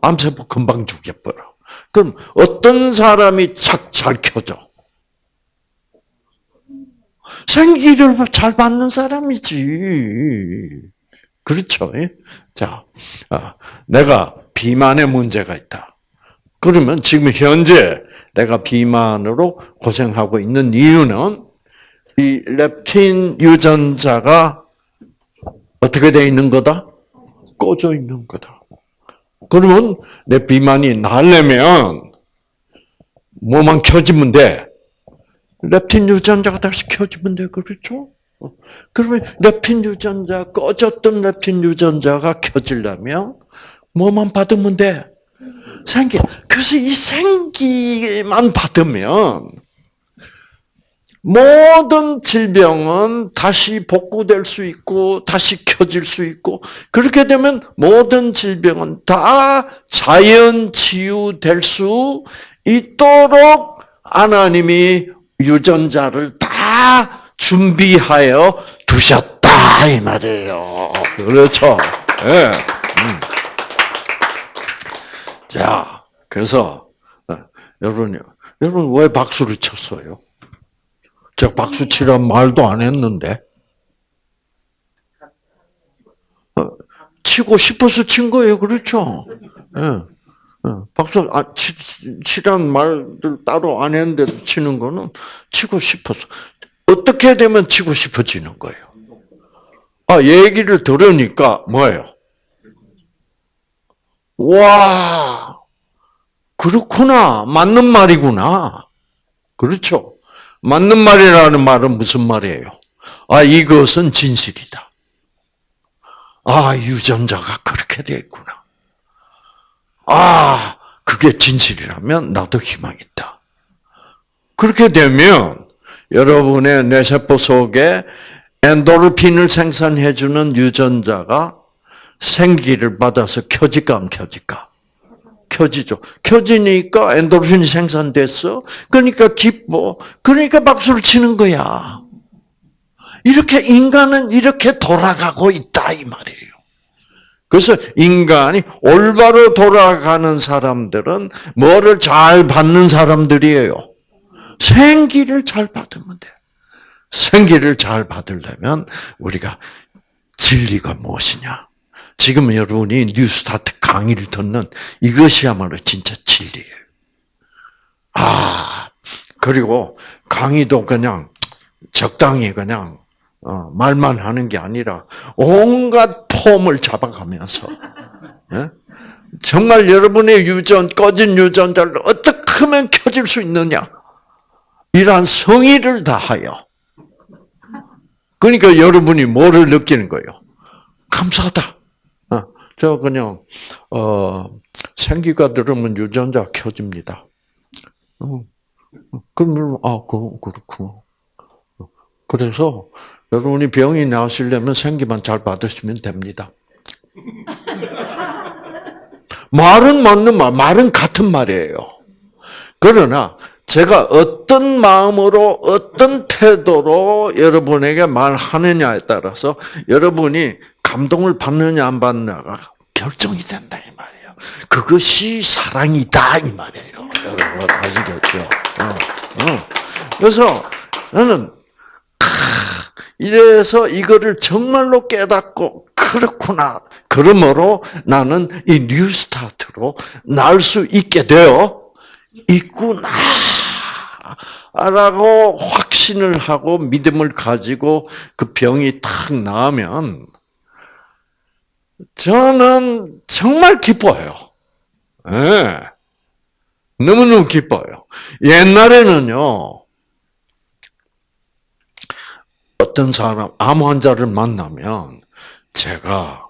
암세포 금방 죽여버려. 그럼 어떤 사람이 착 잘 켜져? 생기를 잘 받는 사람이지. 그렇죠. 자, 아, 내가 비만에 문제가 있다. 그러면 지금 현재 내가 비만으로 고생하고 있는 이유는 이 렙틴 유전자가 어떻게 되어 있는 거다? 꺼져 있는 거다. 그러면 내 비만이 나려면 뭐만 켜지면 돼. 렙틴 유전자가 다시 켜지면 돼. 그렇죠? 그러면 렙틴 유전자, 꺼졌던 렙틴 유전자가 켜지려면 뭐만 받으면 돼? 생기. 그래서 이 생기만 받으면 모든 질병은 다시 복구될 수 있고 다시 켜질 수 있고 그렇게 되면 모든 질병은 다 자연 치유될 수 있도록 하나님이 유전자를 다 준비하여 두셨다 이 말이에요. 그렇죠. 네. 음. 자, 그래서 어, 여러분, 여러분 왜 박수를 쳤어요? 저 박수 치란 말도 안 했는데. 어, 치고 싶어서 친 거예요, 그렇죠? 네. 박수 아, 치, 치란 말들 따로 안 했는데 치는 거는 치고 싶어서 어떻게 되면 치고 싶어지는 거예요. 아 얘기를 들으니까 뭐예요? 와 그렇구나 맞는 말이구나 그렇죠. 맞는 말이라는 말은 무슨 말이에요? 아 이것은 진실이다. 아 유전자가 그렇게 되어 있구나. 아, 그게 진실이라면 나도 희망이 있다. 그렇게 되면 여러분의 뇌세포 속에 엔도르핀을 생산해주는 유전자가 생기를 받아서 켜질까 안 켜질까? 켜지죠. 켜지니까 엔도르핀이 생산됐어. 그러니까 기뻐. 그러니까 박수를 치는 거야. 이렇게 인간은 이렇게 돌아가고 있다 이 말이에요. 그래서 인간이 올바로 돌아가는 사람들은 뭐를 잘 받는 사람들이에요? 생기를 잘 받으면 돼. 생기를 잘 받으려면 우리가 진리가 무엇이냐? 지금 여러분이 뉴스타트 강의를 듣는 이것이야말로 진짜 진리예요. 아, 그리고 강의도 그냥 적당히 그냥 어, 말만 하는 게 아니라 온갖 폼을 잡아가면서 예? 정말 여러분의 유전 꺼진 유전자를 어떻게 하면 켜질 수 있느냐 이러한 성의를 다하여 그러니까 여러분이 뭐를 느끼는 거예요? 감사하다. 어, 저 그냥 어, 생기가 들으면 유전자 켜집니다. 어, 그러면 아 그, 그렇구 그래서 여러분이 병이 나으시려면 생기만 잘 받으시면 됩니다. 말은 맞는 말, 말은 같은 말이에요. 그러나 제가 어떤 마음으로 어떤 태도로 여러분에게 말하느냐에 따라서 여러분이 감동을 받느냐 안 받느냐가 결정이 된다 이 말이에요. 그것이 사랑이다 이 말이에요. 여러분 아시겠죠? 어, 어. 그래서 저는 이래서 이거를 정말로 깨닫고 그렇구나. 그러므로 나는 이 뉴스타트로 날 수 있게 되어 있구나. 라고 확신을 하고 믿음을 가지고 그 병이 탁 나으면 저는 정말 기뻐요. 네. 너무너무 기뻐요. 옛날에는요, 어떤 사람, 암 환자를 만나면 제가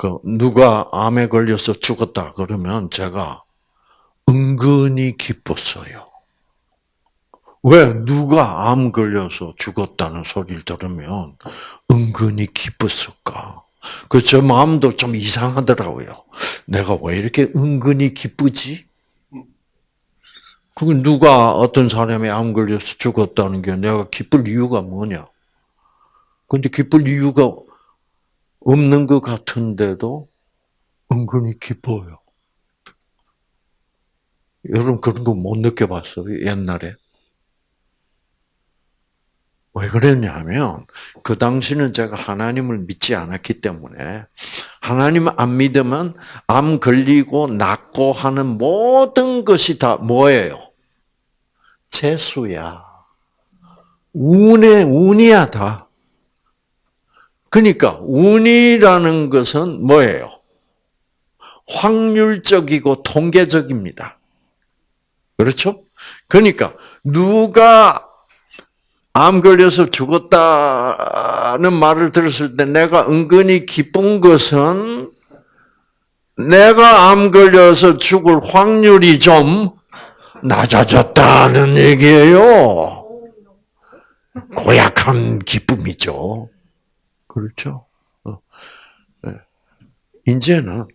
그 누가 암에 걸려서 죽었다 그러면 제가 은근히 기뻤어요. 왜 누가 암 걸려서 죽었다는 소리를 들으면 은근히 기뻤을까? 그저 마음도 좀 이상하더라고요. 내가 왜 이렇게 은근히 기쁘지? 그 누가 어떤 사람이 암 걸려서 죽었다는 게 내가 기쁠 이유가 뭐냐? 근데 기쁠 이유가 없는 것 같은데도 은근히 기뻐요. 여러분 그런 거 못 느껴봤어요? 옛날에? 왜 그랬냐면 그 당시는 제가 하나님을 믿지 않았기 때문에 하나님 안 믿으면 암 걸리고 낫고 하는 모든 것이 다 뭐예요? 재수야. 운의 운이야 다. 그러니까 운이라는 것은 뭐예요? 확률적이고 통계적입니다. 그렇죠? 그러니까 누가 암 걸려서 죽었다는 말을 들었을 때 내가 은근히 기쁜 것은 내가 암 걸려서 죽을 확률이 좀 낮아졌다는 얘기예요. 고약한 기쁨이죠. 그렇죠? 어. 네. 이제는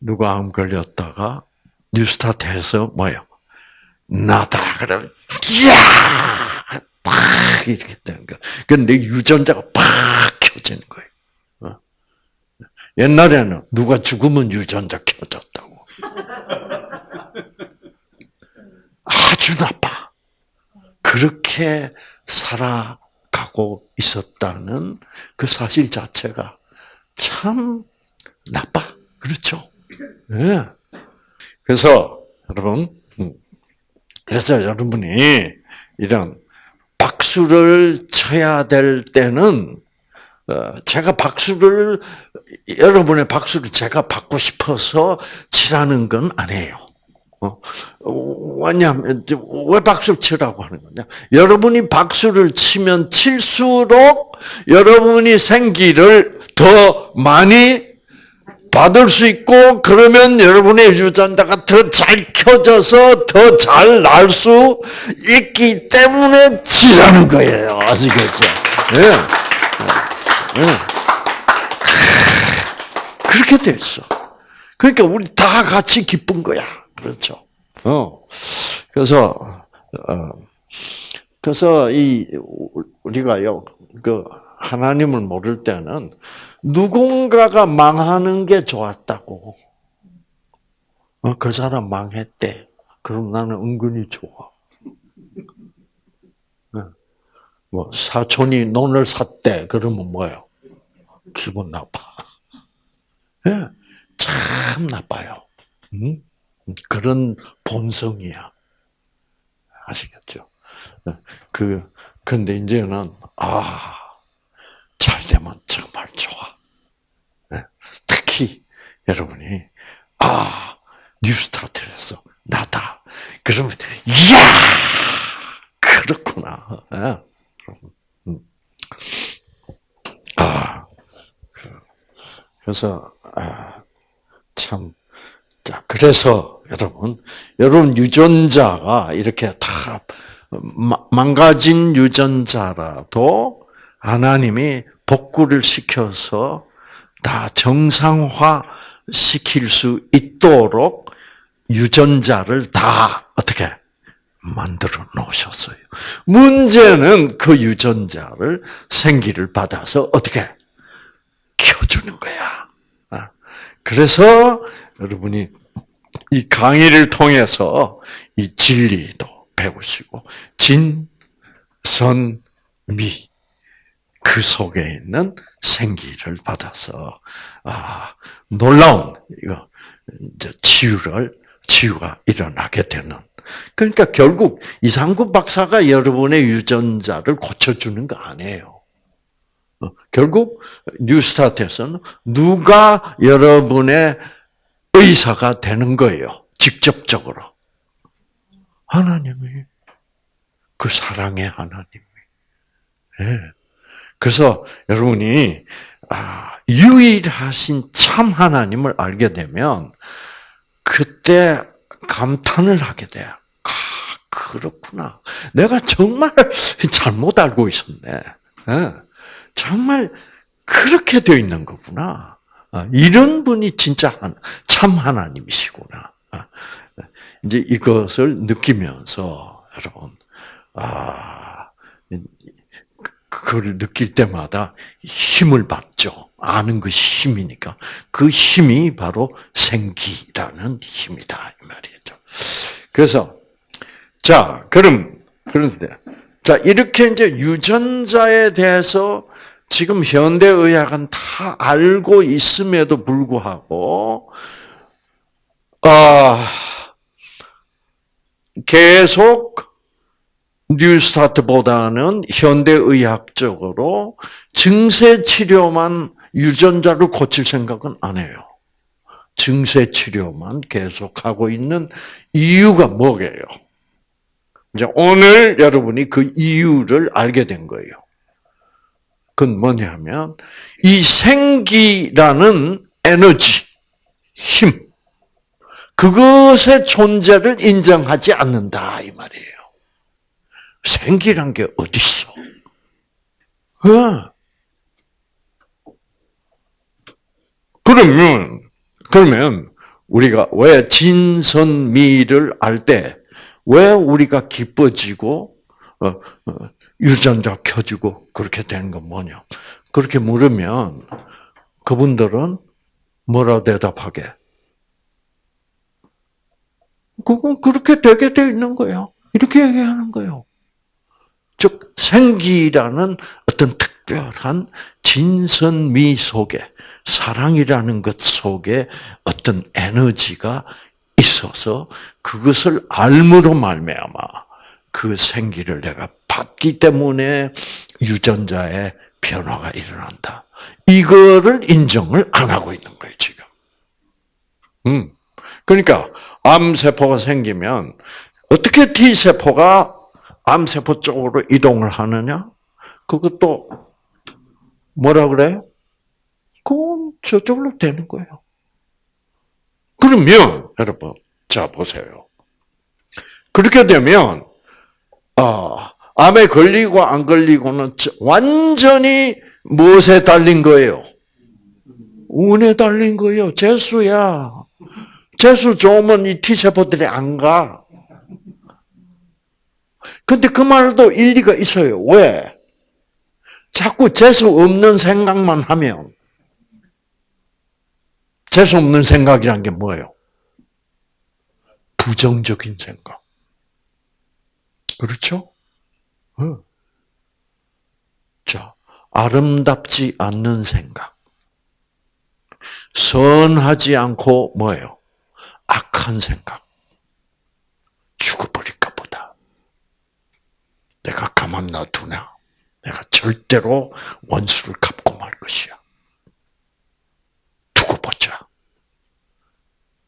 누가 암 걸렸다가 뉴스타트해서 뭐요? 나다 그러면 이야 팍 이렇게 되는 거. 근데 유전자가 팍 켜지는 거예요. 어. 옛날에는 누가 죽으면 유전자 켜졌다고. 아주 나빠. 그렇게 살아 가고 있었다는 그 사실 자체가 참 나빠. 그렇죠? 네. 그래서 여러분, 음. 그래서 여러분이 이런 박수를 쳐야 될 때는 어, 제가 박수를 여러분의 박수를 제가 받고 싶어서 치라는 건 아니에요. 어, 왜냐하면 왜 박수 치라고 하는 거냐? 여러분이 박수를 치면 칠수록 여러분이 생기를 더 많이 받을 수 있고 그러면 여러분의 유전자가 더 잘 켜져서 더 잘 날 수 있기 때문에 치라는 거예요. 아시겠죠? 예. 예. 그렇게 됐어. 그러니까 우리 다 같이 기쁜 거야. 그렇죠. 어. 그래서 어. 그래서 이 우리가요 그 하나님을 모를 때는 누군가가 망하는 게 좋았다고. 어, 그 사람 망했대. 그럼 나는 은근히 좋아. 어. 뭐 사촌이 논을 샀대. 그러면 뭐요? 기분 나빠. 예, 참 나빠요. 그런 본성이야. 아시겠죠? 어, 그 근데 이제는 아. 잘 되면 정말 좋아. 특히 여러분이 아 New Start에서 낫다. 그러면 이야 그렇구나. 음. 아 그래서 아, 참 자, 그래서 여러분, 여러분 유전자가 이렇게 다 망가진 유전자라도 하나님이 복구를 시켜서 다 정상화 시킬 수 있도록 유전자를 다 어떻게 만들어 놓으셨어요. 문제는 그 유전자를 생기를 받아서 어떻게 켜주는 거야. 아, 그래서 여러분이 이 강의를 통해서 이 진리도 배우시고 진, 선, 미 그 속에 있는 생기를 받아서 아 놀라운 이거 이제 치유를 치유가 일어나게 되는. 그러니까 결국 이상구 박사가 여러분의 유전자를 고쳐주는 거 아니에요. 어, 결국 뉴스타트에서는 누가 여러분의 의사가 되는 거예요. 직접적으로. 하나님이. 그 사랑의 하나님이. 네. 그래서 여러분이 아, 유일하신 참 하나님을 알게 되면 그때 감탄을 하게 돼요. 아, 그렇구나. 내가 정말 잘못 알고 있었네. 네. 정말 그렇게 되어 있는 거구나. 아, 이런 분이 진짜 참 하나님이시구나. 아, 이제 이것을 느끼면서 여러분, 아, 그걸 느낄 때마다 힘을 받죠. 아는 것이 힘이니까. 그 힘이 바로 생기라는 힘이다. 이 말이죠. 그래서, 자, 그럼, 그런데, 자, 이렇게 이제 유전자에 대해서 지금 현대의학은 다 알고 있음에도 불구하고, 아, 계속 뉴스타트보다는 현대의학적으로 증세 치료만 유전자를 고칠 생각은 안 해요. 증세 치료만 계속하고 있는 이유가 뭐게요? 이제 오늘 여러분이 그 이유를 알게 된 거예요. 그건 뭐냐면 이 생기라는 에너지, 힘, 그것의 존재를 인정하지 않는다 이 말이에요. 생기란 게 어디 있어? 어. 그러면 그러면 우리가 왜 진선미를 알 때 왜 우리가 기뻐지고 어, 어, 유전자 켜지고 그렇게 되는 건 뭐냐? 그렇게 물으면 그분들은 뭐라 대답하게? 그건 그렇게 되게 돼 있는 거예요. 이렇게 얘기하는 거예요. 즉 생기라는 어떤 특별한 진선미 속에 사랑이라는 것 속에 어떤 에너지가 있어서 그것을 알므로 말미암아 그 생기를 내가 받기 때문에 유전자의 변화가 일어난다. 이거를 인정을 안 하고 있는 거예요, 지금. 음. 그러니까 암세포가 생기면 어떻게 T세포가 암세포 쪽으로 이동을 하느냐? 그것도 뭐라 그래요? 그건 저쪽으로 되는 거예요. 그러면 여러분, 자 보세요. 그렇게 되면 아, 암에 걸리고 안 걸리고는 완전히 무엇에 달린 거예요? 운에 달린 거예요. 재수야. 재수 좋으면 이 T세포들이 안 가. 근데 그 말도 일리가 있어요. 왜? 자꾸 재수 없는 생각만 하면 재수 없는 생각이란 게 뭐예요? 부정적인 생각. 그렇죠? 어. 자, 아름답지 않는 생각. 선하지 않고 뭐예요? 악한 생각. 죽어버릴까 보다. 내가 가만 놔두냐? 내가 절대로 원수를 갚고 말 것이야. 두고 보자.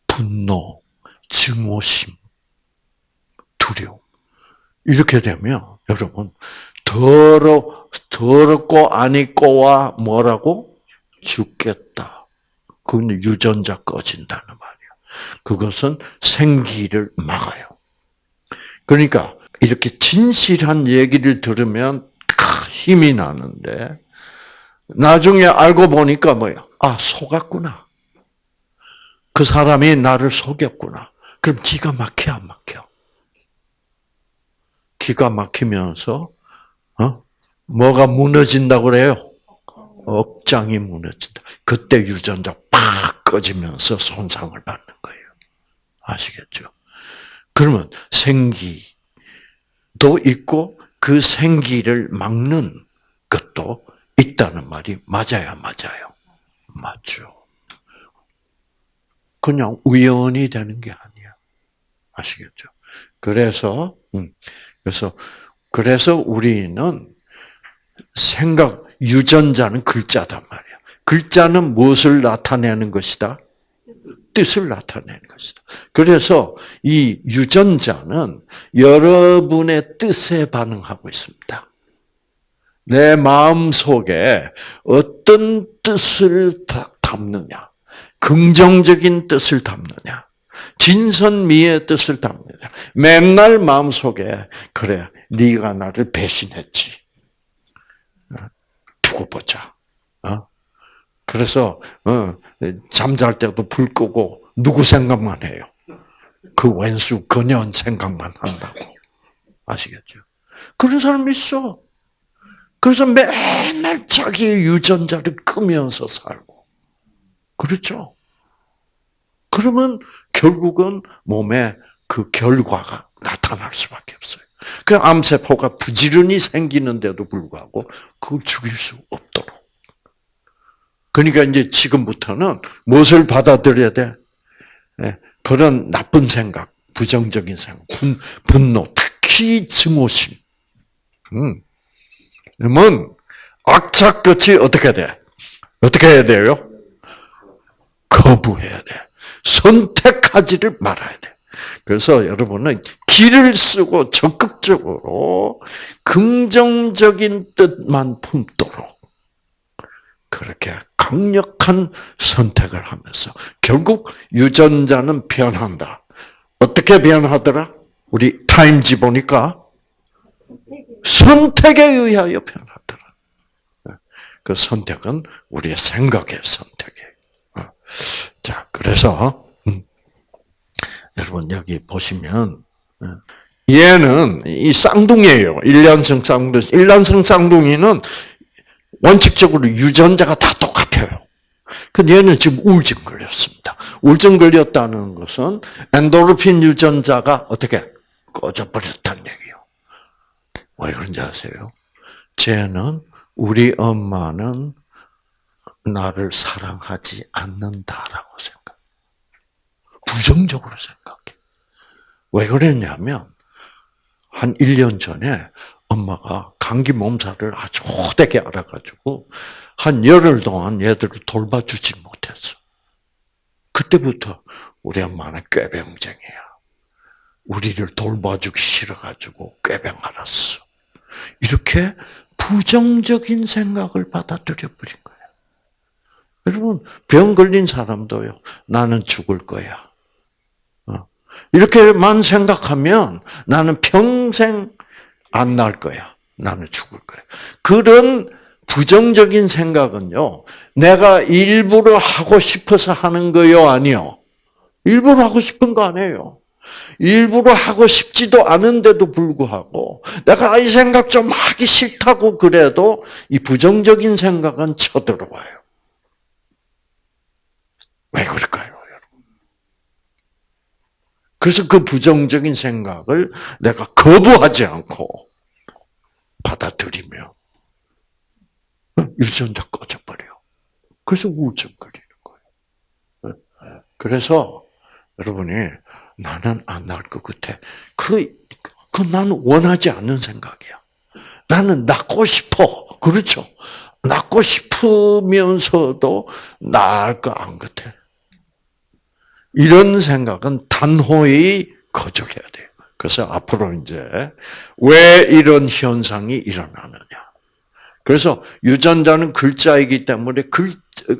분노, 증오심, 두려움. 이렇게 되면 여러분 더러 더럽고 안 있고와 뭐라고 죽겠다. 그건 유전자 꺼진다는 말이야. 그것은 생기를 막아요. 그러니까 이렇게 진실한 얘기를 들으면 힘이 나는데 나중에 알고 보니까 뭐야? 아 속았구나. 그 사람이 나를 속였구나. 그럼 기가 막혀 안 막혀? 기가 막히면서 어? 뭐가 무너진다고 그래요? 억장이 무너진다. 그때 유전자 팍 꺼지면서 손상을 받는 거예요. 아시겠죠? 그러면 생기도 있고 그 생기를 막는 것도 있다는 말이 맞아야 맞아요. 맞죠. 그냥 우연히 되는 게 아니야. 아시겠죠? 그래서 음, 그래서 그래서 우리는 생각 유전자는 글자단 말이야. 글자는 무엇을 나타내는 것이다? 뜻을 나타내는 것이다. 그래서 이 유전자는 여러분의 뜻에 반응하고 있습니다. 내 마음 속에 어떤 뜻을 담느냐, 긍정적인 뜻을 담느냐, 진선미의 뜻을 담느냐. 맨날 마음속에 그래 네가 나를 배신했지. 두고 보자. 어? 그래서 어, 잠잘 때도 불 끄고 누구 생각만 해요. 그 왼수 그년 생각만 한다고. 아시겠죠? 그런 사람 있어. 그래서 맨날 자기의 유전자를 끄면서 살고. 그렇죠? 그러면 결국은 몸에 그 결과가 나타날 수밖에 없어요. 그 암세포가 부지런히 생기는데도 불구하고 그걸 죽일 수 없도록. 그러니까 이제 지금부터는 무엇을 받아들여야 돼? 예, 그런 나쁜 생각, 부정적인 생각, 분, 노 특히 증오심. 음. 그러면 악착같이 어떻게 돼? 어떻게 해야 돼요? 거부해야 돼. 선택하지를 말아야 돼. 그래서 여러분은 길을 쓰고 적극적으로 긍정적인 뜻만 품도록 그렇게 강력한 선택을 하면서 결국 유전자는 변한다. 어떻게 변하더라? 우리 타임지 보니까 선택에 의하여 변하더라. 그 선택은 우리의 생각의 선택이에요. 어. 자, 그래서 음, 여러분 여기 보시면 어, 얘는 이 쌍둥이에요. 일년성 쌍둥이. 일년성 쌍둥이는 원칙적으로 유전자가 다 똑같아요. 근데 얘는 지금 우울증 걸렸습니다. 우울증 걸렸다는 것은 엔도르핀 유전자가 어떻게 꺼져버렸다는 얘기예요. 왜 그런지 아세요? 쟤는 우리 엄마는 나를 사랑하지 않는다라고 생각. 부정적으로 생각해. 왜 그랬냐면, 한 1년 전에 엄마가 감기 몸살을 아주 호되게 알아가지고, 한 열흘 동안 얘들을 돌봐주지 못했어. 그때부터 우리 엄마는 꾀병쟁이야. 우리를 돌봐주기 싫어가지고 꾀병 알았어. 이렇게 부정적인 생각을 받아들여 버린 거예요. 여러분, 병 걸린 사람도요, 나는 죽을 거야. 어. 이렇게만 생각하면 나는 평생 안 날 거야. 나는 죽을 거야. 그런 부정적인 생각은요, 내가 일부러 하고 싶어서 하는 거요, 아니요? 일부러 하고 싶은 거 아니에요. 일부러 하고 싶지도 않은데도 불구하고 내가 이 생각 좀 하기 싫다고 그래도 이 부정적인 생각은 쳐들어와요. 왜 그럴까요, 여러분? 그래서 그 부정적인 생각을 내가 거부하지 않고 받아들이며 유전자 꺼져버려. 그래서 우울증 걸리는 거예요. 그래서 여러분이 나는 안 나을 것 같아. 그, 그 나는 원하지 않는 생각이야. 나는 낫고 싶어. 그렇죠. 낫고 싶으면서도 나을 거 안 같아. 이런 생각은 단호히 거절해야 돼요. 그래서 앞으로 이제 왜 이런 현상이 일어나느냐. 그래서 유전자는 글자이기 때문에 글,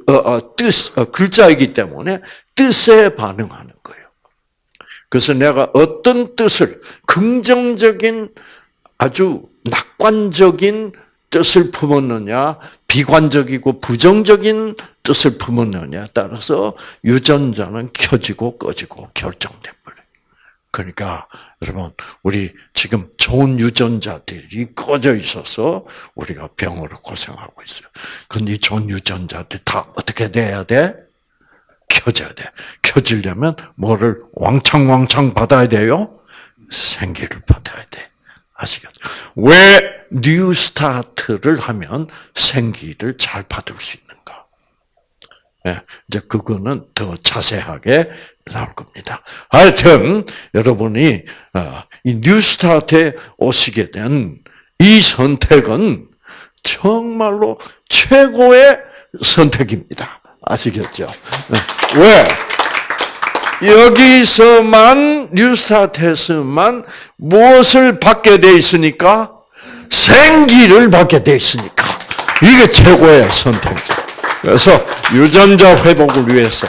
어, 어, 뜻, 어, 글자이기 때문에 뜻에 반응하는 거예요. 그래서 내가 어떤 뜻을 긍정적인 아주 낙관적인 뜻을 품었느냐, 비관적이고 부정적인 뜻을 품었느냐에 따라서 유전자는 켜지고 꺼지고 버려요. 그러니까 여러분 우리 지금 좋은 유전자들이 꺼져 있어서 우리가 병으로 고생하고 있어요. 근데 이 좋은 유전자들 다 어떻게 돼야 돼? 켜져야 돼. 켜지려면 뭐를 왕창왕창 받아야 돼요? 생기를 받아야 돼. 아시겠죠? 왜 뉴스타트를 하면 생기를 잘 받을 수 있는가? 네, 이제 그거는 더 자세하게 나올 겁니다. 하여튼 여러분이 어, 이 뉴스타트에 오시게 된 이 선택은 정말로 최고의 선택입니다. 아시겠죠? 네. 왜? 여기서만 뉴스타트에서만 무엇을 받게 돼 있으니까 생기를 받게 돼 있으니까 이게 최고의 선택이죠. 그래서 유전자 회복을 위해서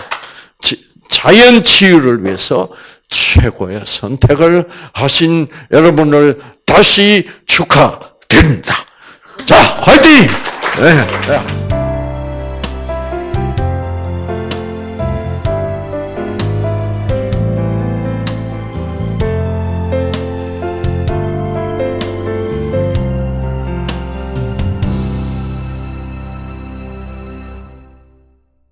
자연 치유를 위해서 최고의 선택을 하신 여러분을 다시 축하드립니다. 자, 화이팅! 네.